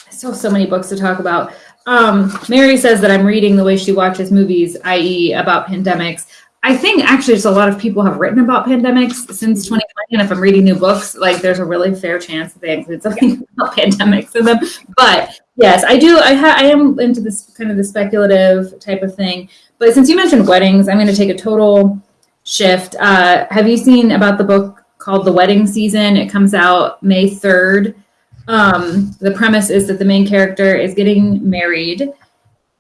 I still have so many books to talk about. Um, Mary says that I'm reading the way she watches movies, i.e., about pandemics. I think actually just a lot of people have written about pandemics since 2020, and if I'm reading new books, like there's a really fair chance that they include something about pandemics in them. But yes, I do. I ha- I am into this kind of the speculative type of thing. But since you mentioned weddings, I'm going to take a total shift. Uh, have you seen about the book called The Wedding Season? It comes out May 3rd. Um, the premise is that the main character is getting married,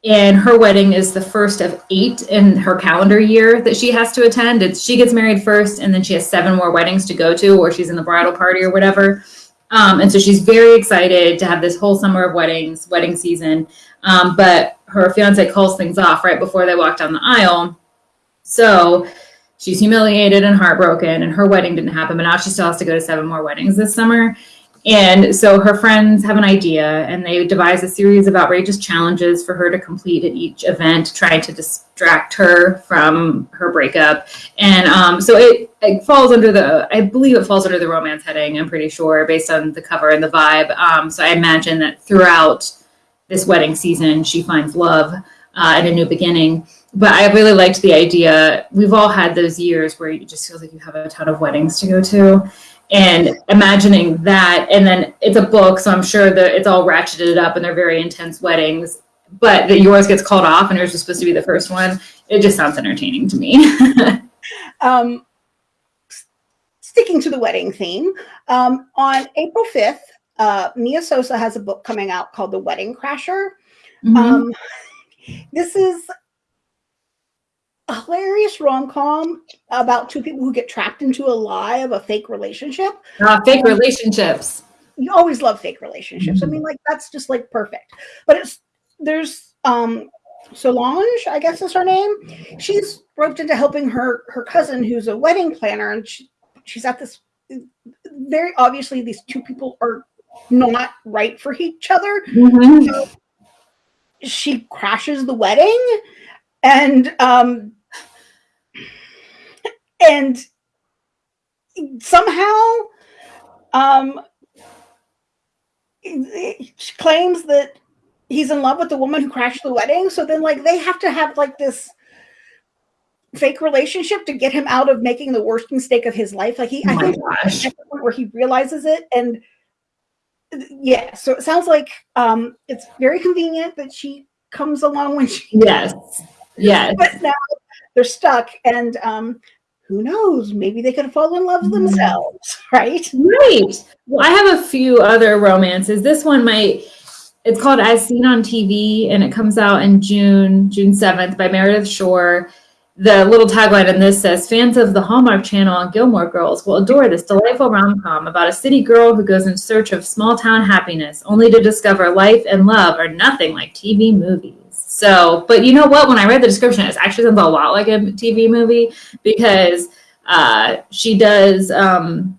and her wedding is the first of eight in her calendar year that she has to attend. It's she gets married first, and then she has seven more weddings to go to, or she's in the bridal party or whatever. Um, and so she's very excited to have this whole summer of weddings, wedding season. Um, but her fiance calls things off right before they walk down the aisle. So she's humiliated and heartbroken, and her wedding didn't happen, but now she still has to go to seven more weddings this summer. And so her friends have an idea, and they devise a series of outrageous challenges for her to complete at each event, trying to distract her from her breakup. And um, so it, it falls under the, I believe it falls under the romance heading, I'm pretty sure, based on the cover and the vibe. Um, so I imagine that throughout this wedding season, she finds love uh, and a new beginning. But I really liked the idea. We've all had those years where you just feel like you have a ton of weddings to go to. And imagining that, and then it's a book, so I'm sure that it's all ratcheted up and they're very intense weddings, but that yours gets called off and yours was supposed to be the first one. It just sounds entertaining to me. um, sticking to the wedding theme, um, on April 5th, uh, Mia Sosa has a book coming out called The Wedding Crasher. Mm-hmm. Um, this is a hilarious rom-com about two people who get trapped into a lie of a fake relationship. Uh, fake relationships. You always love fake relationships. Mm-hmm. I mean, like that's just like perfect. But it's there's um Solange, I guess is her name. She's roped into helping her her cousin who's a wedding planner, and she, she's at this very obviously these two people are not right for each other. Mm-hmm. So she crashes the wedding and um and somehow um she claims that he's in love with the woman who crashed the wedding. So then like they have to have like this fake relationship to get him out of making the worst mistake of his life. Like he oh i think gosh. at the point where he realizes it and yeah so it sounds like um it's very convenient that she comes along when she yes yes. but now. They're stuck and um who knows? Maybe they could fall in love mm-hmm. themselves right? Right. Well i have a few other romances. This one might it's called as seen on tv and it comes out in june june 7th by meredith Schorr. The little tagline in this says fans of the Hallmark Channel and Gilmore Girls will adore this delightful rom com about a city girl who goes in search of small town happiness, only to discover life and love are nothing like TV movies. So, but you know what? When I read the description, it actually sounds a lot like a TV movie because uh, she does um,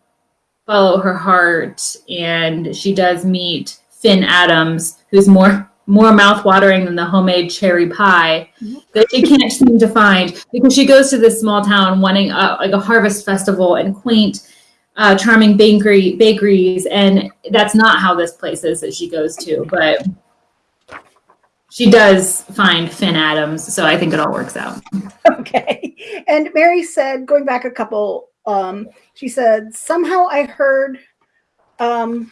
follow her heart and she does meet Finn Adams, who's more more mouth-watering than the homemade cherry pie that she can't seem to find because she goes to this small town wanting a, like a harvest festival and quaint uh, charming bakery bakeries and that's not how this place is that she goes to but she does find finn adams so i think it all works out okay and mary said going back a couple um, she said somehow i heard um,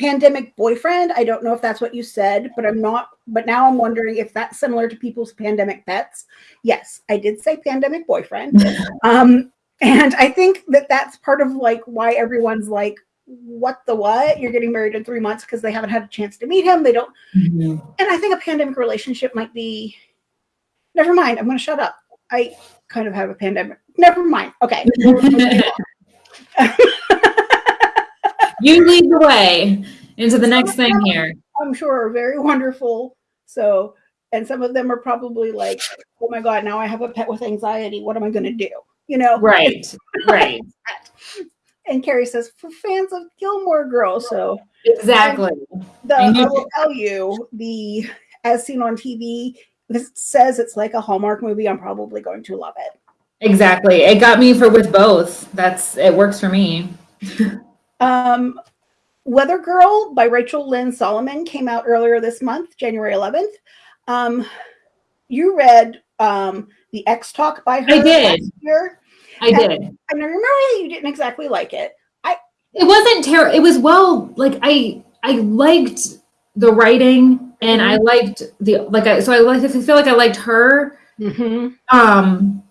pandemic boyfriend. I don't know if that's what you said, but I'm not. But now I'm wondering if that's similar to people's pandemic pets. Yes, I did say pandemic boyfriend. um, and I think that that's part of like why everyone's like, what the what? You're getting married in three months because they haven't had a chance to meet him. They don't. Mm-hmm. And I think a pandemic relationship might be. Never mind. I'm going to shut up. I kind of have a pandemic. Never mind. Okay. you lead the way into the next thing here. I'm sure are very wonderful. So, and some of them are probably like, oh my God, now I have a pet with anxiety. What am I going to do? You know? Right, right. and Carrie says, for fans of Gilmore Girls. So, exactly. The, I, I will tell you, the as seen on TV, this says it's like a Hallmark movie. I'm probably going to love it. Exactly. It got me for with both. That's it works for me. Um, Weather Girl by Rachel Lynn Solomon came out earlier this month, January 11th. Um, you read um, the Ex Talk by her. I did. Year, I and, did. And I remember that you didn't exactly like it. I. It wasn't terrible. It was well. Like I, I liked the writing, and mm-hmm. I liked the like. I so I like. I feel like I liked her. Mm-hmm. Um,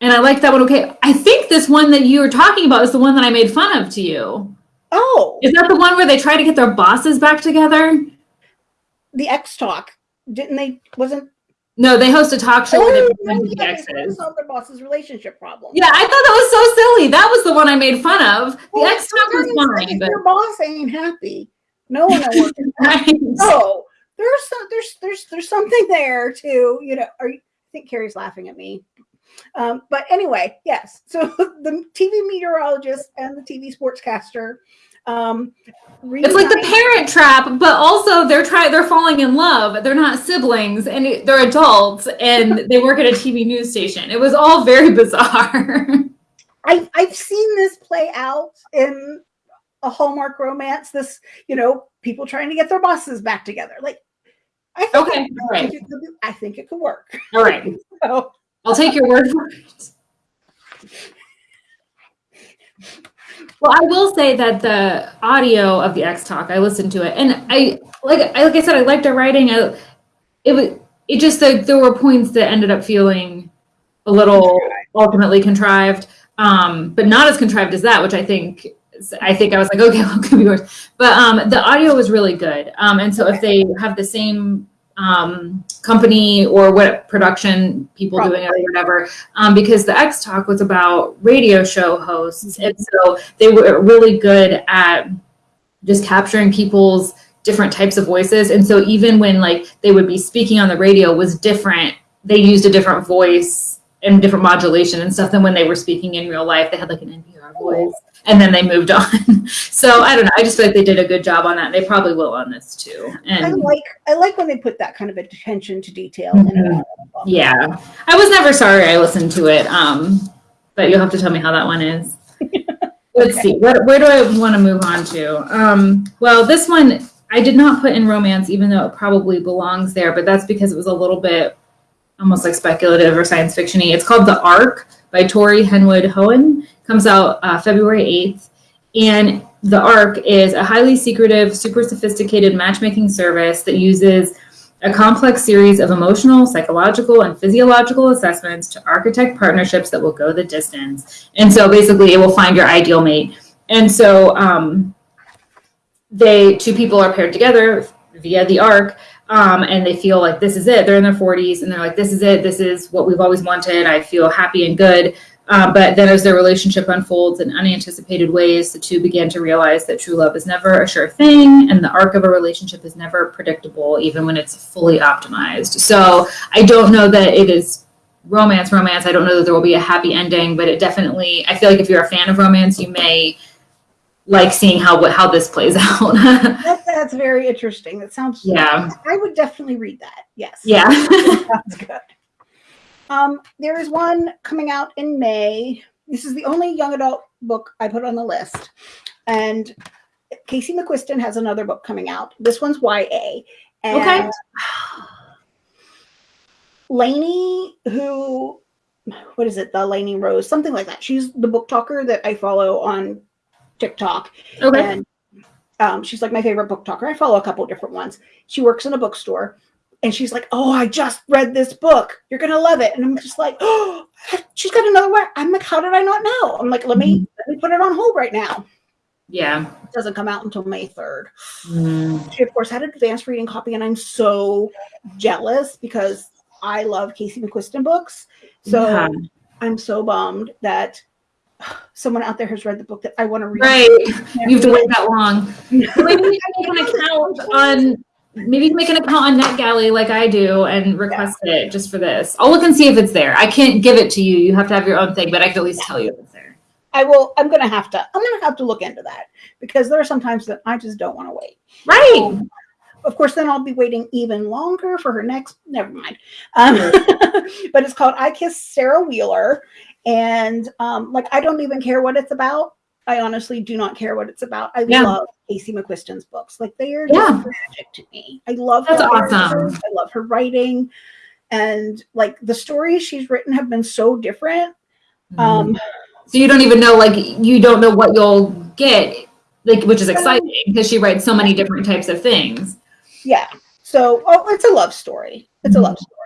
and I liked that one. Okay, I think this one that you were talking about is the one that I made fun of to you. Oh, is that the one where they try to get their bosses back together? The Ex Talk, didn't they? Wasn't no, they host a talk show oh, where they the exes. solve their boss's relationship problem. Yeah, I thought that was so silly. That was the one I made fun of. The well, Ex Talk was fine, but your boss ain't happy. No one right. No, there's some, there's there's there's something there too. You know, are you, I think Carrie's laughing at me. Um, but anyway, yes. So the TV meteorologist and the TV sportscaster. Um, it's like the parent trap, but also they're trying. They're falling in love. They're not siblings, and they're adults, and they work at a TV news station. It was all very bizarre. I, I've seen this play out in a Hallmark romance. This, you know, people trying to get their bosses back together. Like I think, Okay, it, I, right, think it could, I think it could work. all right. So, I'll take your word for it. Well, I will say that the audio of the Ex Talk, I listened to it, and I like, I, like I said, I liked her writing. I, it was, it just like there were points that ended up feeling a little ultimately contrived, um, but not as contrived as that, which I think. I think I was like, okay, well, it could be worse. But um, the audio was really good, um, and so if they have the same um, company or what production people doing it or whatever, um, because the Ex Talk was about radio show hosts, and so they were really good at just capturing people's different types of voices. And so even when like they would be speaking on the radio was different, they used a different voice and different modulation and stuff than when they were speaking in real life. They had like an NPR voice, and then they moved on. so I don't know. I just feel like they did a good job on that. They probably will on this too. I like I like when they put that kind of attention to detail. Mhm. it. Yeah, I was never sorry I listened to it. Um, but you'll have to tell me how that one is. Let's Okay. see. What, where do I want to move on to? Um, well, this one I did not put in romance, even though it probably belongs there. But that's because it was a little bit almost like speculative or science fictiony. It's called The Ark by Tori Henwood Hohen. Comes out uh, February eighth, and The Ark is a highly secretive, super sophisticated matchmaking service that uses a complex series of emotional, psychological, and physiological assessments to architect partnerships that will go the distance. And so basically, it will find your ideal mate. And so um, they two people are paired together via the Ark, um, and they feel like this is it. They're in their 40s, and they're like, "This is it. This is what we've always wanted. I feel happy and good." Uh, but then, as their relationship unfolds in unanticipated ways, the two begin to realize that true love is never a sure thing, and the arc of a relationship is never predictable, even when it's fully optimized. So, I don't know that it is romance, romance. I don't know that there will be a happy ending, but it definitely. I feel like if you're a fan of romance, you may like seeing how what how this plays out. That, that's very interesting. That sounds. yeah, I would definitely read that. Yes. yeah. Sounds good. Um, there is one coming out in May. This is the only young adult book I put on the list. And Casey McQuiston has another book coming out. This one's YA. And Okay. Lainey, who, what is it? The Lainey Rose, something like that. She's the book talker that I follow on TikTok. okay. And um, she's like my favorite book talker. I follow a couple different ones. She works in a bookstore and she's like, Oh, I just read this book. You're going to love it. And I'm just like, Oh, she's got another one. I'm like, How did I not know? I'm like, Let me, let me put it on hold right now. Yeah. It doesn't come out until May 3rd. Mm. She, of course, had an advanced reading copy, and I'm so jealous because I love Casey McQuiston books. So Yeah. I'm so bummed that someone out there has read the book that I want to read. Right. You have to wait that long. Maybe you can make an account on maybe make an account on NetGalley like I do and request it just for this. I'll look and see if it's there. I can't give it to you. You have to have your own thing, but I can at least tell you if it's there. I will. I'm gonna have to. I'm gonna have to look into that because there are some times that I just don't want to wait. Right. Of course, then I'll be waiting even longer for her next. Never mind. Um, but it's called "I Kiss Shara Wheeler," and um, like I don't even care what it's about. I honestly do not care what it's about. I Yeah. love Casey McQuiston's books. Like they are Yeah. just magic to me. I love That's her awesome. I love her writing, and like the stories she's written have been so different. Um, so you don't even know like you don't know what you'll get like which is exciting because she writes so many different types of things. yeah. So, oh, it's a love story. It's a Mhm. love story.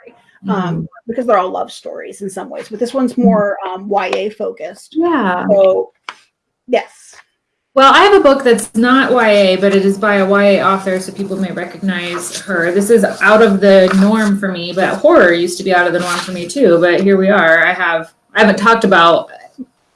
Um, because they're all love stories in some ways, but this one's more um, YA focused. yeah. So, yes, Well, I have a book that's not YA, but it is by a YA author, so people may recognize her. This is out of the norm for me, but horror used to be out of the norm for me too. But here we are. I have I haven't talked about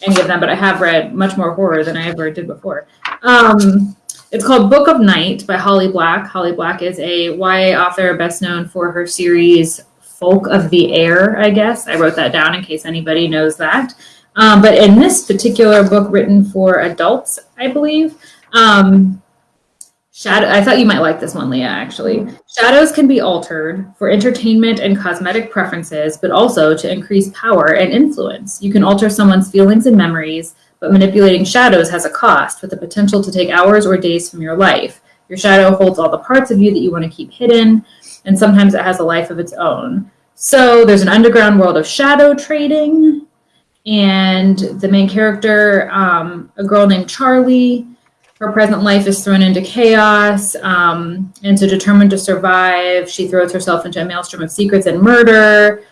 any of them, but I have read much more horror than I ever did before. Um, it's called Book of Night by Holly Black. Holly Black is a YA author, best known for her series Folk of the Air. I guess I wrote that down in case anybody knows that. Um, but in this particular book, written for adults, I believe, um, shadow. I thought you might like this one, Leah. Actually, shadows can be altered for entertainment and cosmetic preferences, but also to increase power and influence. You can alter someone's feelings and memories, but manipulating shadows has a cost, with the potential to take hours or days from your life. Your shadow holds all the parts of you that you want to keep hidden, and sometimes it has a life of its own. So there's an underground world of shadow trading, and the main character, um, a girl named Charlie, her present life is thrown into chaos, um, and so determined to survive, she throws herself into a maelstrom of secrets and murder,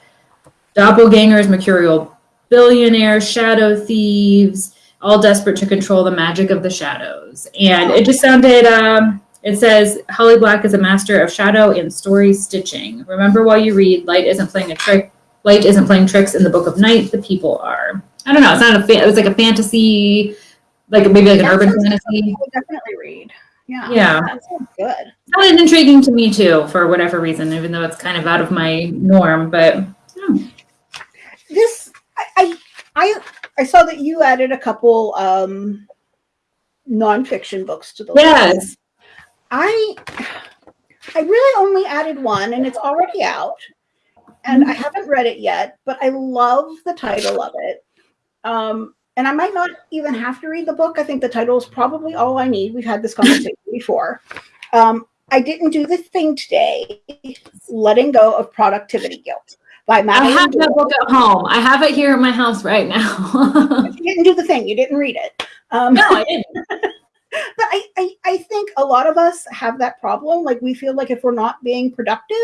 doppelgangers, mercurial billionaires, shadow thieves, all desperate to control the magic of the shadows. And it just sounded. Um, it says Holly Black is a master of shadow and story stitching. Remember while you read, light isn't playing a trick. Light isn't playing tricks in the Book of Night. The people are. I don't know. It's not a. Fa- it was like a fantasy like maybe like an That urban fantasy. I would definitely read. Yeah. Yeah. That sounds good. Sounded intriguing to me too, for whatever reason, even though it's kind of out of my norm. But yeah. This I I I, I saw that you added a couple um nonfiction books to the list. I I really only added one and it's already out. And I haven't read it yet, but I love the title of it. Um, and I might not even have to read the book. I think the title is probably all I need. We've had this conversation before. Um, I didn't do the thing today, letting go of productivity guilt by I Madeline. have that book at home. I have it here in my house right now. You didn't do the thing. You didn't read it. Um, no, I didn't. But I, I i think a lot of us have that problem. Like we feel like if we're not being productive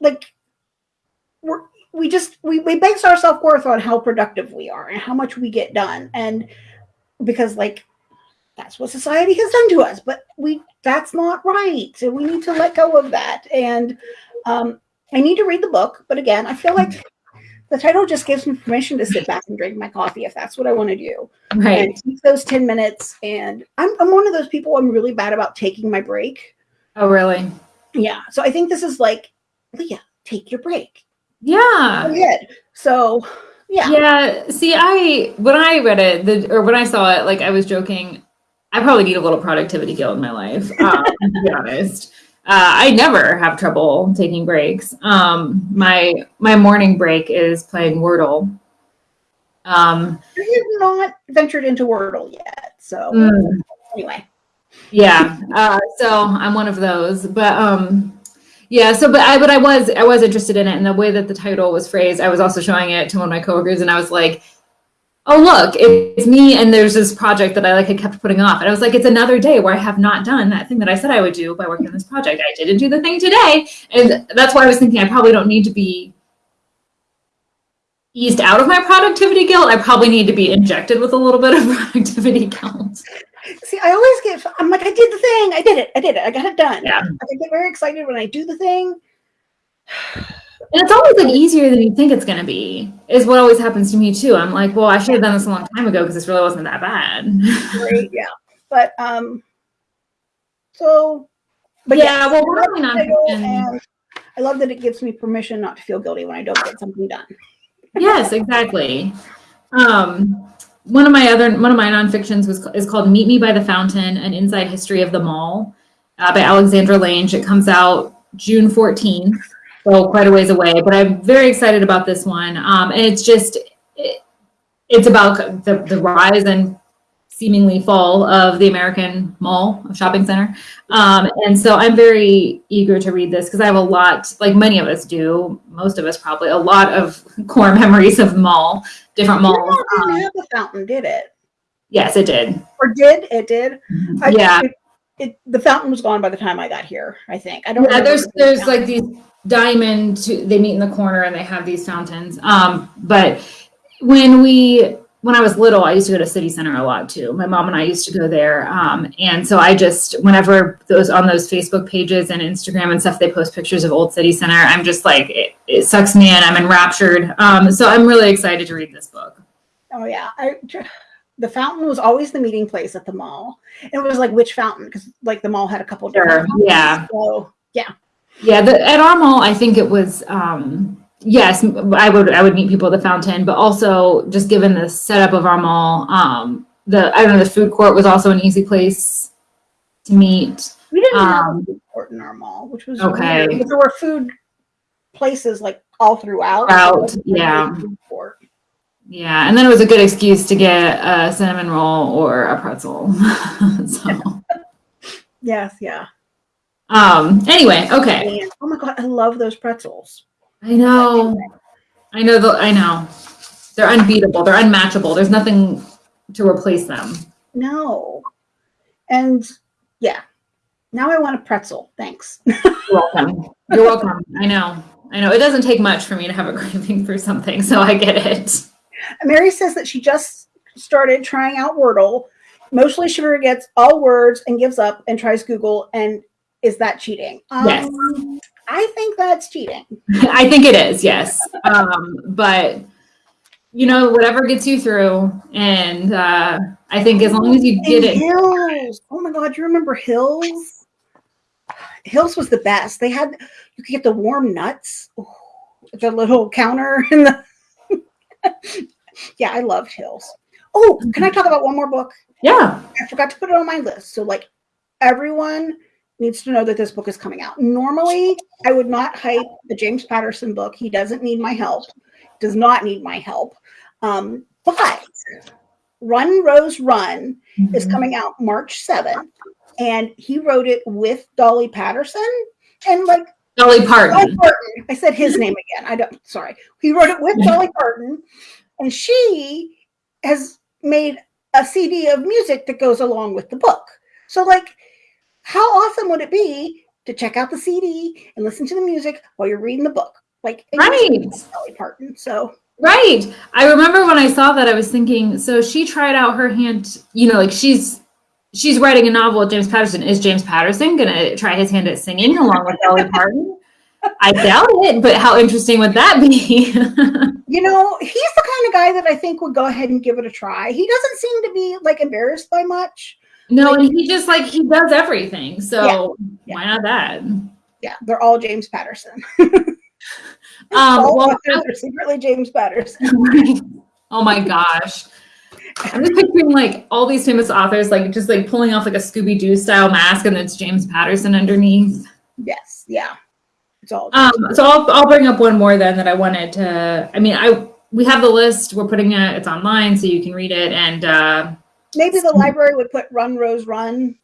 like we're we just we, we base our self-worth on how productive we are and how much we get done. And because like that's what society has done to us but we that's not right. So we need to let go of that. And um i need to read the book but again i feel like the title just gives me permission to sit back and drink my coffee if that's what i want to do Right. and take those 10 minutes and I'm, I'm one of those people i'm really bad about taking my break Oh, really? yeah so i think this is like leah take your break Yeah. Good so yeah Yeah. See, I when I read it, the or when I saw it, like I was joking. I probably need a little productivity guilt in my life. Um, to be honest, uh, I never have trouble taking breaks. Um, my my morning break is playing Wordle. Um, I have not ventured into wordle yet so mm, anyway yeah. Uh, so I'm one of those, but um, yeah. So, but I but I was I was interested in it, and the way that the title was phrased, I was also showing it to one of my coworkers, and I was like. Oh look it's me and there's this project that i like had kept putting off. And i was like it's another day where i have not done that thing that i said i would do by working on this project. I didn't do the thing today. And that's why i was thinking i probably don't need to be eased out of my productivity guilt. I probably need to be injected with a little bit of productivity guilt. See i always get i'm like i did the thing. I did it. I did it. I got it done. Yeah. i get very excited when i do the thing and it's always like easier than you think it's going to be is what always happens to me too. I'm like well i should have done this a long time ago because this really wasn't that bad. Right yeah. But um so but yeah well I we're love really not I love that it gives me permission not to feel guilty when I don't get something done. yes exactly. Um one of my other one of my nonfictions was is called meet me by the fountain an inside history of the mall uh, by alexandra lange. It comes out june 14th so quite a ways away but i'm very excited about this one um and it's just it, it's about the, the rise and seemingly fall of the american mall shopping center um, and so i'm very eager to read this because i have a lot like many of us do most of us probably a lot of core memories of mall different malls It didn't um, have the fountain, did it? yes it did Or did it? Did I, yeah It, the fountain was gone by the time I got here. I think I don't. yeah remember there's the there's like these diamond to, they meet in the corner and they have these fountains. Um but when we when i was little i used to go to city center a lot too. My mom and i used to go there. Um and so i just whenever those on those facebook pages and instagram and stuff they post pictures of old city center i'm just like it, it sucks me in. I'm enraptured. Um so i'm really excited to read this book. Oh yeah, I, the fountain was always the meeting place at the mall. It was like which fountain? Because like the mall had a couple Sure, different. fountains. yeah. So yeah, Yeah, the, at our mall, I think it was um, yes, I would I would meet people at the fountain, but also just given the setup of our mall, um, the I don't know the food court was also an easy place to meet. we didn't have Um, a food court in our mall, which was okay. weird, there were food places like all throughout. Throughout, It wasn't like a yeah. Yeah, and then it was a good excuse to get a cinnamon roll or a pretzel. so Yes, yeah. Um. Anyway, okay. Oh my god, I love those pretzels. I know. I know. The, I know. They're unbeatable. They're unmatchable. There's nothing to replace them. No. And yeah. Now I want a pretzel. Thanks. You're welcome. You're welcome. I know. I know. It doesn't take much for me to have a craving for something, so I get it. Mary says that she just started trying out Wordle. Mostly she forgets all words and gives up and tries Google. And is that cheating? Um, Yes. I think that's cheating. I think it is, yes. Um, but you know, whatever gets you through, and uh, I think as long as you get And it, Hills. Oh my God, you remember Hills? Hills was the best. They had you could get the warm nuts, Ooh, the little counter and the yeah, I loved Hills. Oh, can I talk about one more book? yeah, I forgot to put it on my list. So like everyone needs to know that this book is coming out. Normally, I would not hype the James Patterson book. He doesn't need my help. Does not need my help. Um, but Run Rose Run is Mhm. coming out March 7th. And he wrote it with Dolly Patterson. And like Dolly Dolly Parton. Parton, I said his name again. I don't sorry. He wrote it with Dolly Parton, and she has made a CD of music that goes along with the book. So like how awesome would it be to check out the CD and listen to the music while you're reading the book? Like Right. Dolly Parton. So Right. I remember when I saw that, I was thinking, so she tried out her hand, you know, like she's she's writing a novel with James Patterson. Is James Patterson gonna try his hand at singing along with Dolly Parton? I doubt it, but how interesting would that be? you know, he's the kind of guy that I think would go ahead and give it a try. He doesn't seem to be like embarrassed by much. No, and he just like he does everything. So Yeah. why not that? Yeah, they're all James Patterson. Um, all well, authors are secretly James Patterson. oh my gosh. I'm just picturing like all these famous authors, like just like pulling off like a Scooby Doo style mask, and it's James Patterson underneath. Yes, yeah. It's all Um, so I'll I'll bring up one more then that I wanted to. I mean, I we have the list. We're putting it. It's online, so you can read it. And uh, maybe the library would put Run Rose Run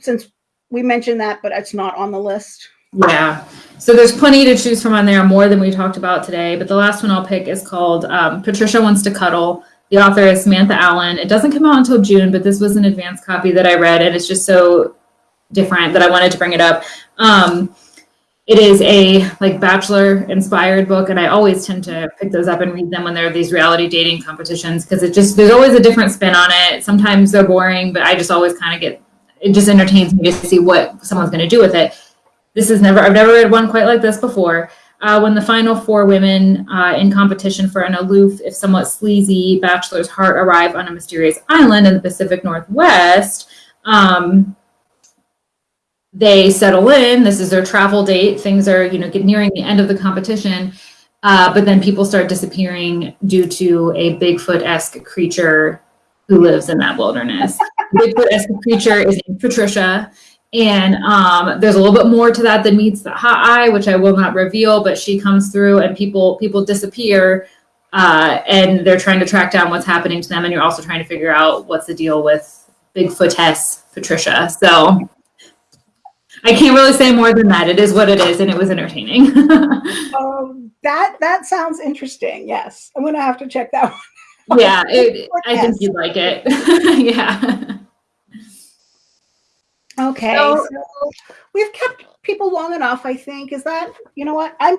since we mentioned that, but it's not on the list. yeah, so there's plenty to choose from on there, more than we talked about today. But the last one I'll pick is called um, Patricia Wants to Cuddle. The author is Samantha Allen. It doesn't come out until June, but this was an advanced copy that I read, and it's just so different that I wanted to bring it up. Um, it is a like bachelor inspired book and i always tend to pick those up and read them when there are these reality dating competitions because it just there's always a different spin on it. Sometimes they're boring but i just always kind of get it just entertains me to see what someone's going to do with it. This is never i've never read one quite like this before. Uh, when the final four women uh, in competition for an aloof if somewhat sleazy bachelor's heart arrive on a mysterious island in the pacific northwest um, they settle in. This is their travel date. Things are, you know, get nearing the end of the competition. Uh, but then people start disappearing due to a Bigfoot-esque creature who lives in that wilderness. Bigfoot-esque creature is named Patricia. And um, there's a little bit more to that than meets the hot eye, which I will not reveal, but she comes through and people people disappear uh, and they're trying to track down what's happening to them. And you're also trying to figure out what's the deal with Bigfootess Patricia. So I can't really say more than that. It is what it is, and it was entertaining. Um, that that sounds interesting. Yes, I'm gonna have to check that one. yeah, it, I think you'd like it. yeah. Okay, So- so we've kept people long enough. I think is that you know what I'm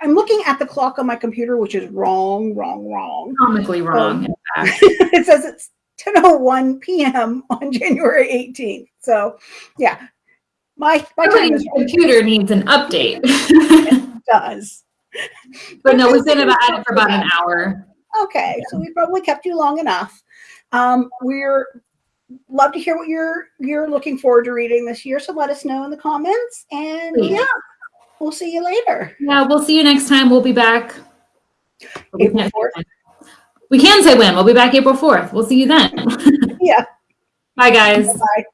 I'm looking at the clock on my computer, which is wrong, wrong, wrong. Comically wrong. in fact. it says it's 10:01 p.m. on January 18th. So, yeah, my my computer needs an update. does. but no, we've been about it for about an hour. Okay, so we probably kept you long enough. Um, we're love to hear what you're you're looking forward to reading this year. So let us know in the comments, and Please. yeah, we'll see you later. Yeah, we'll see you next time. We'll be back. We can't, 4th. we can say when. We'll be back April 4th. We'll see you then. Yeah. Bye, guys. Bye.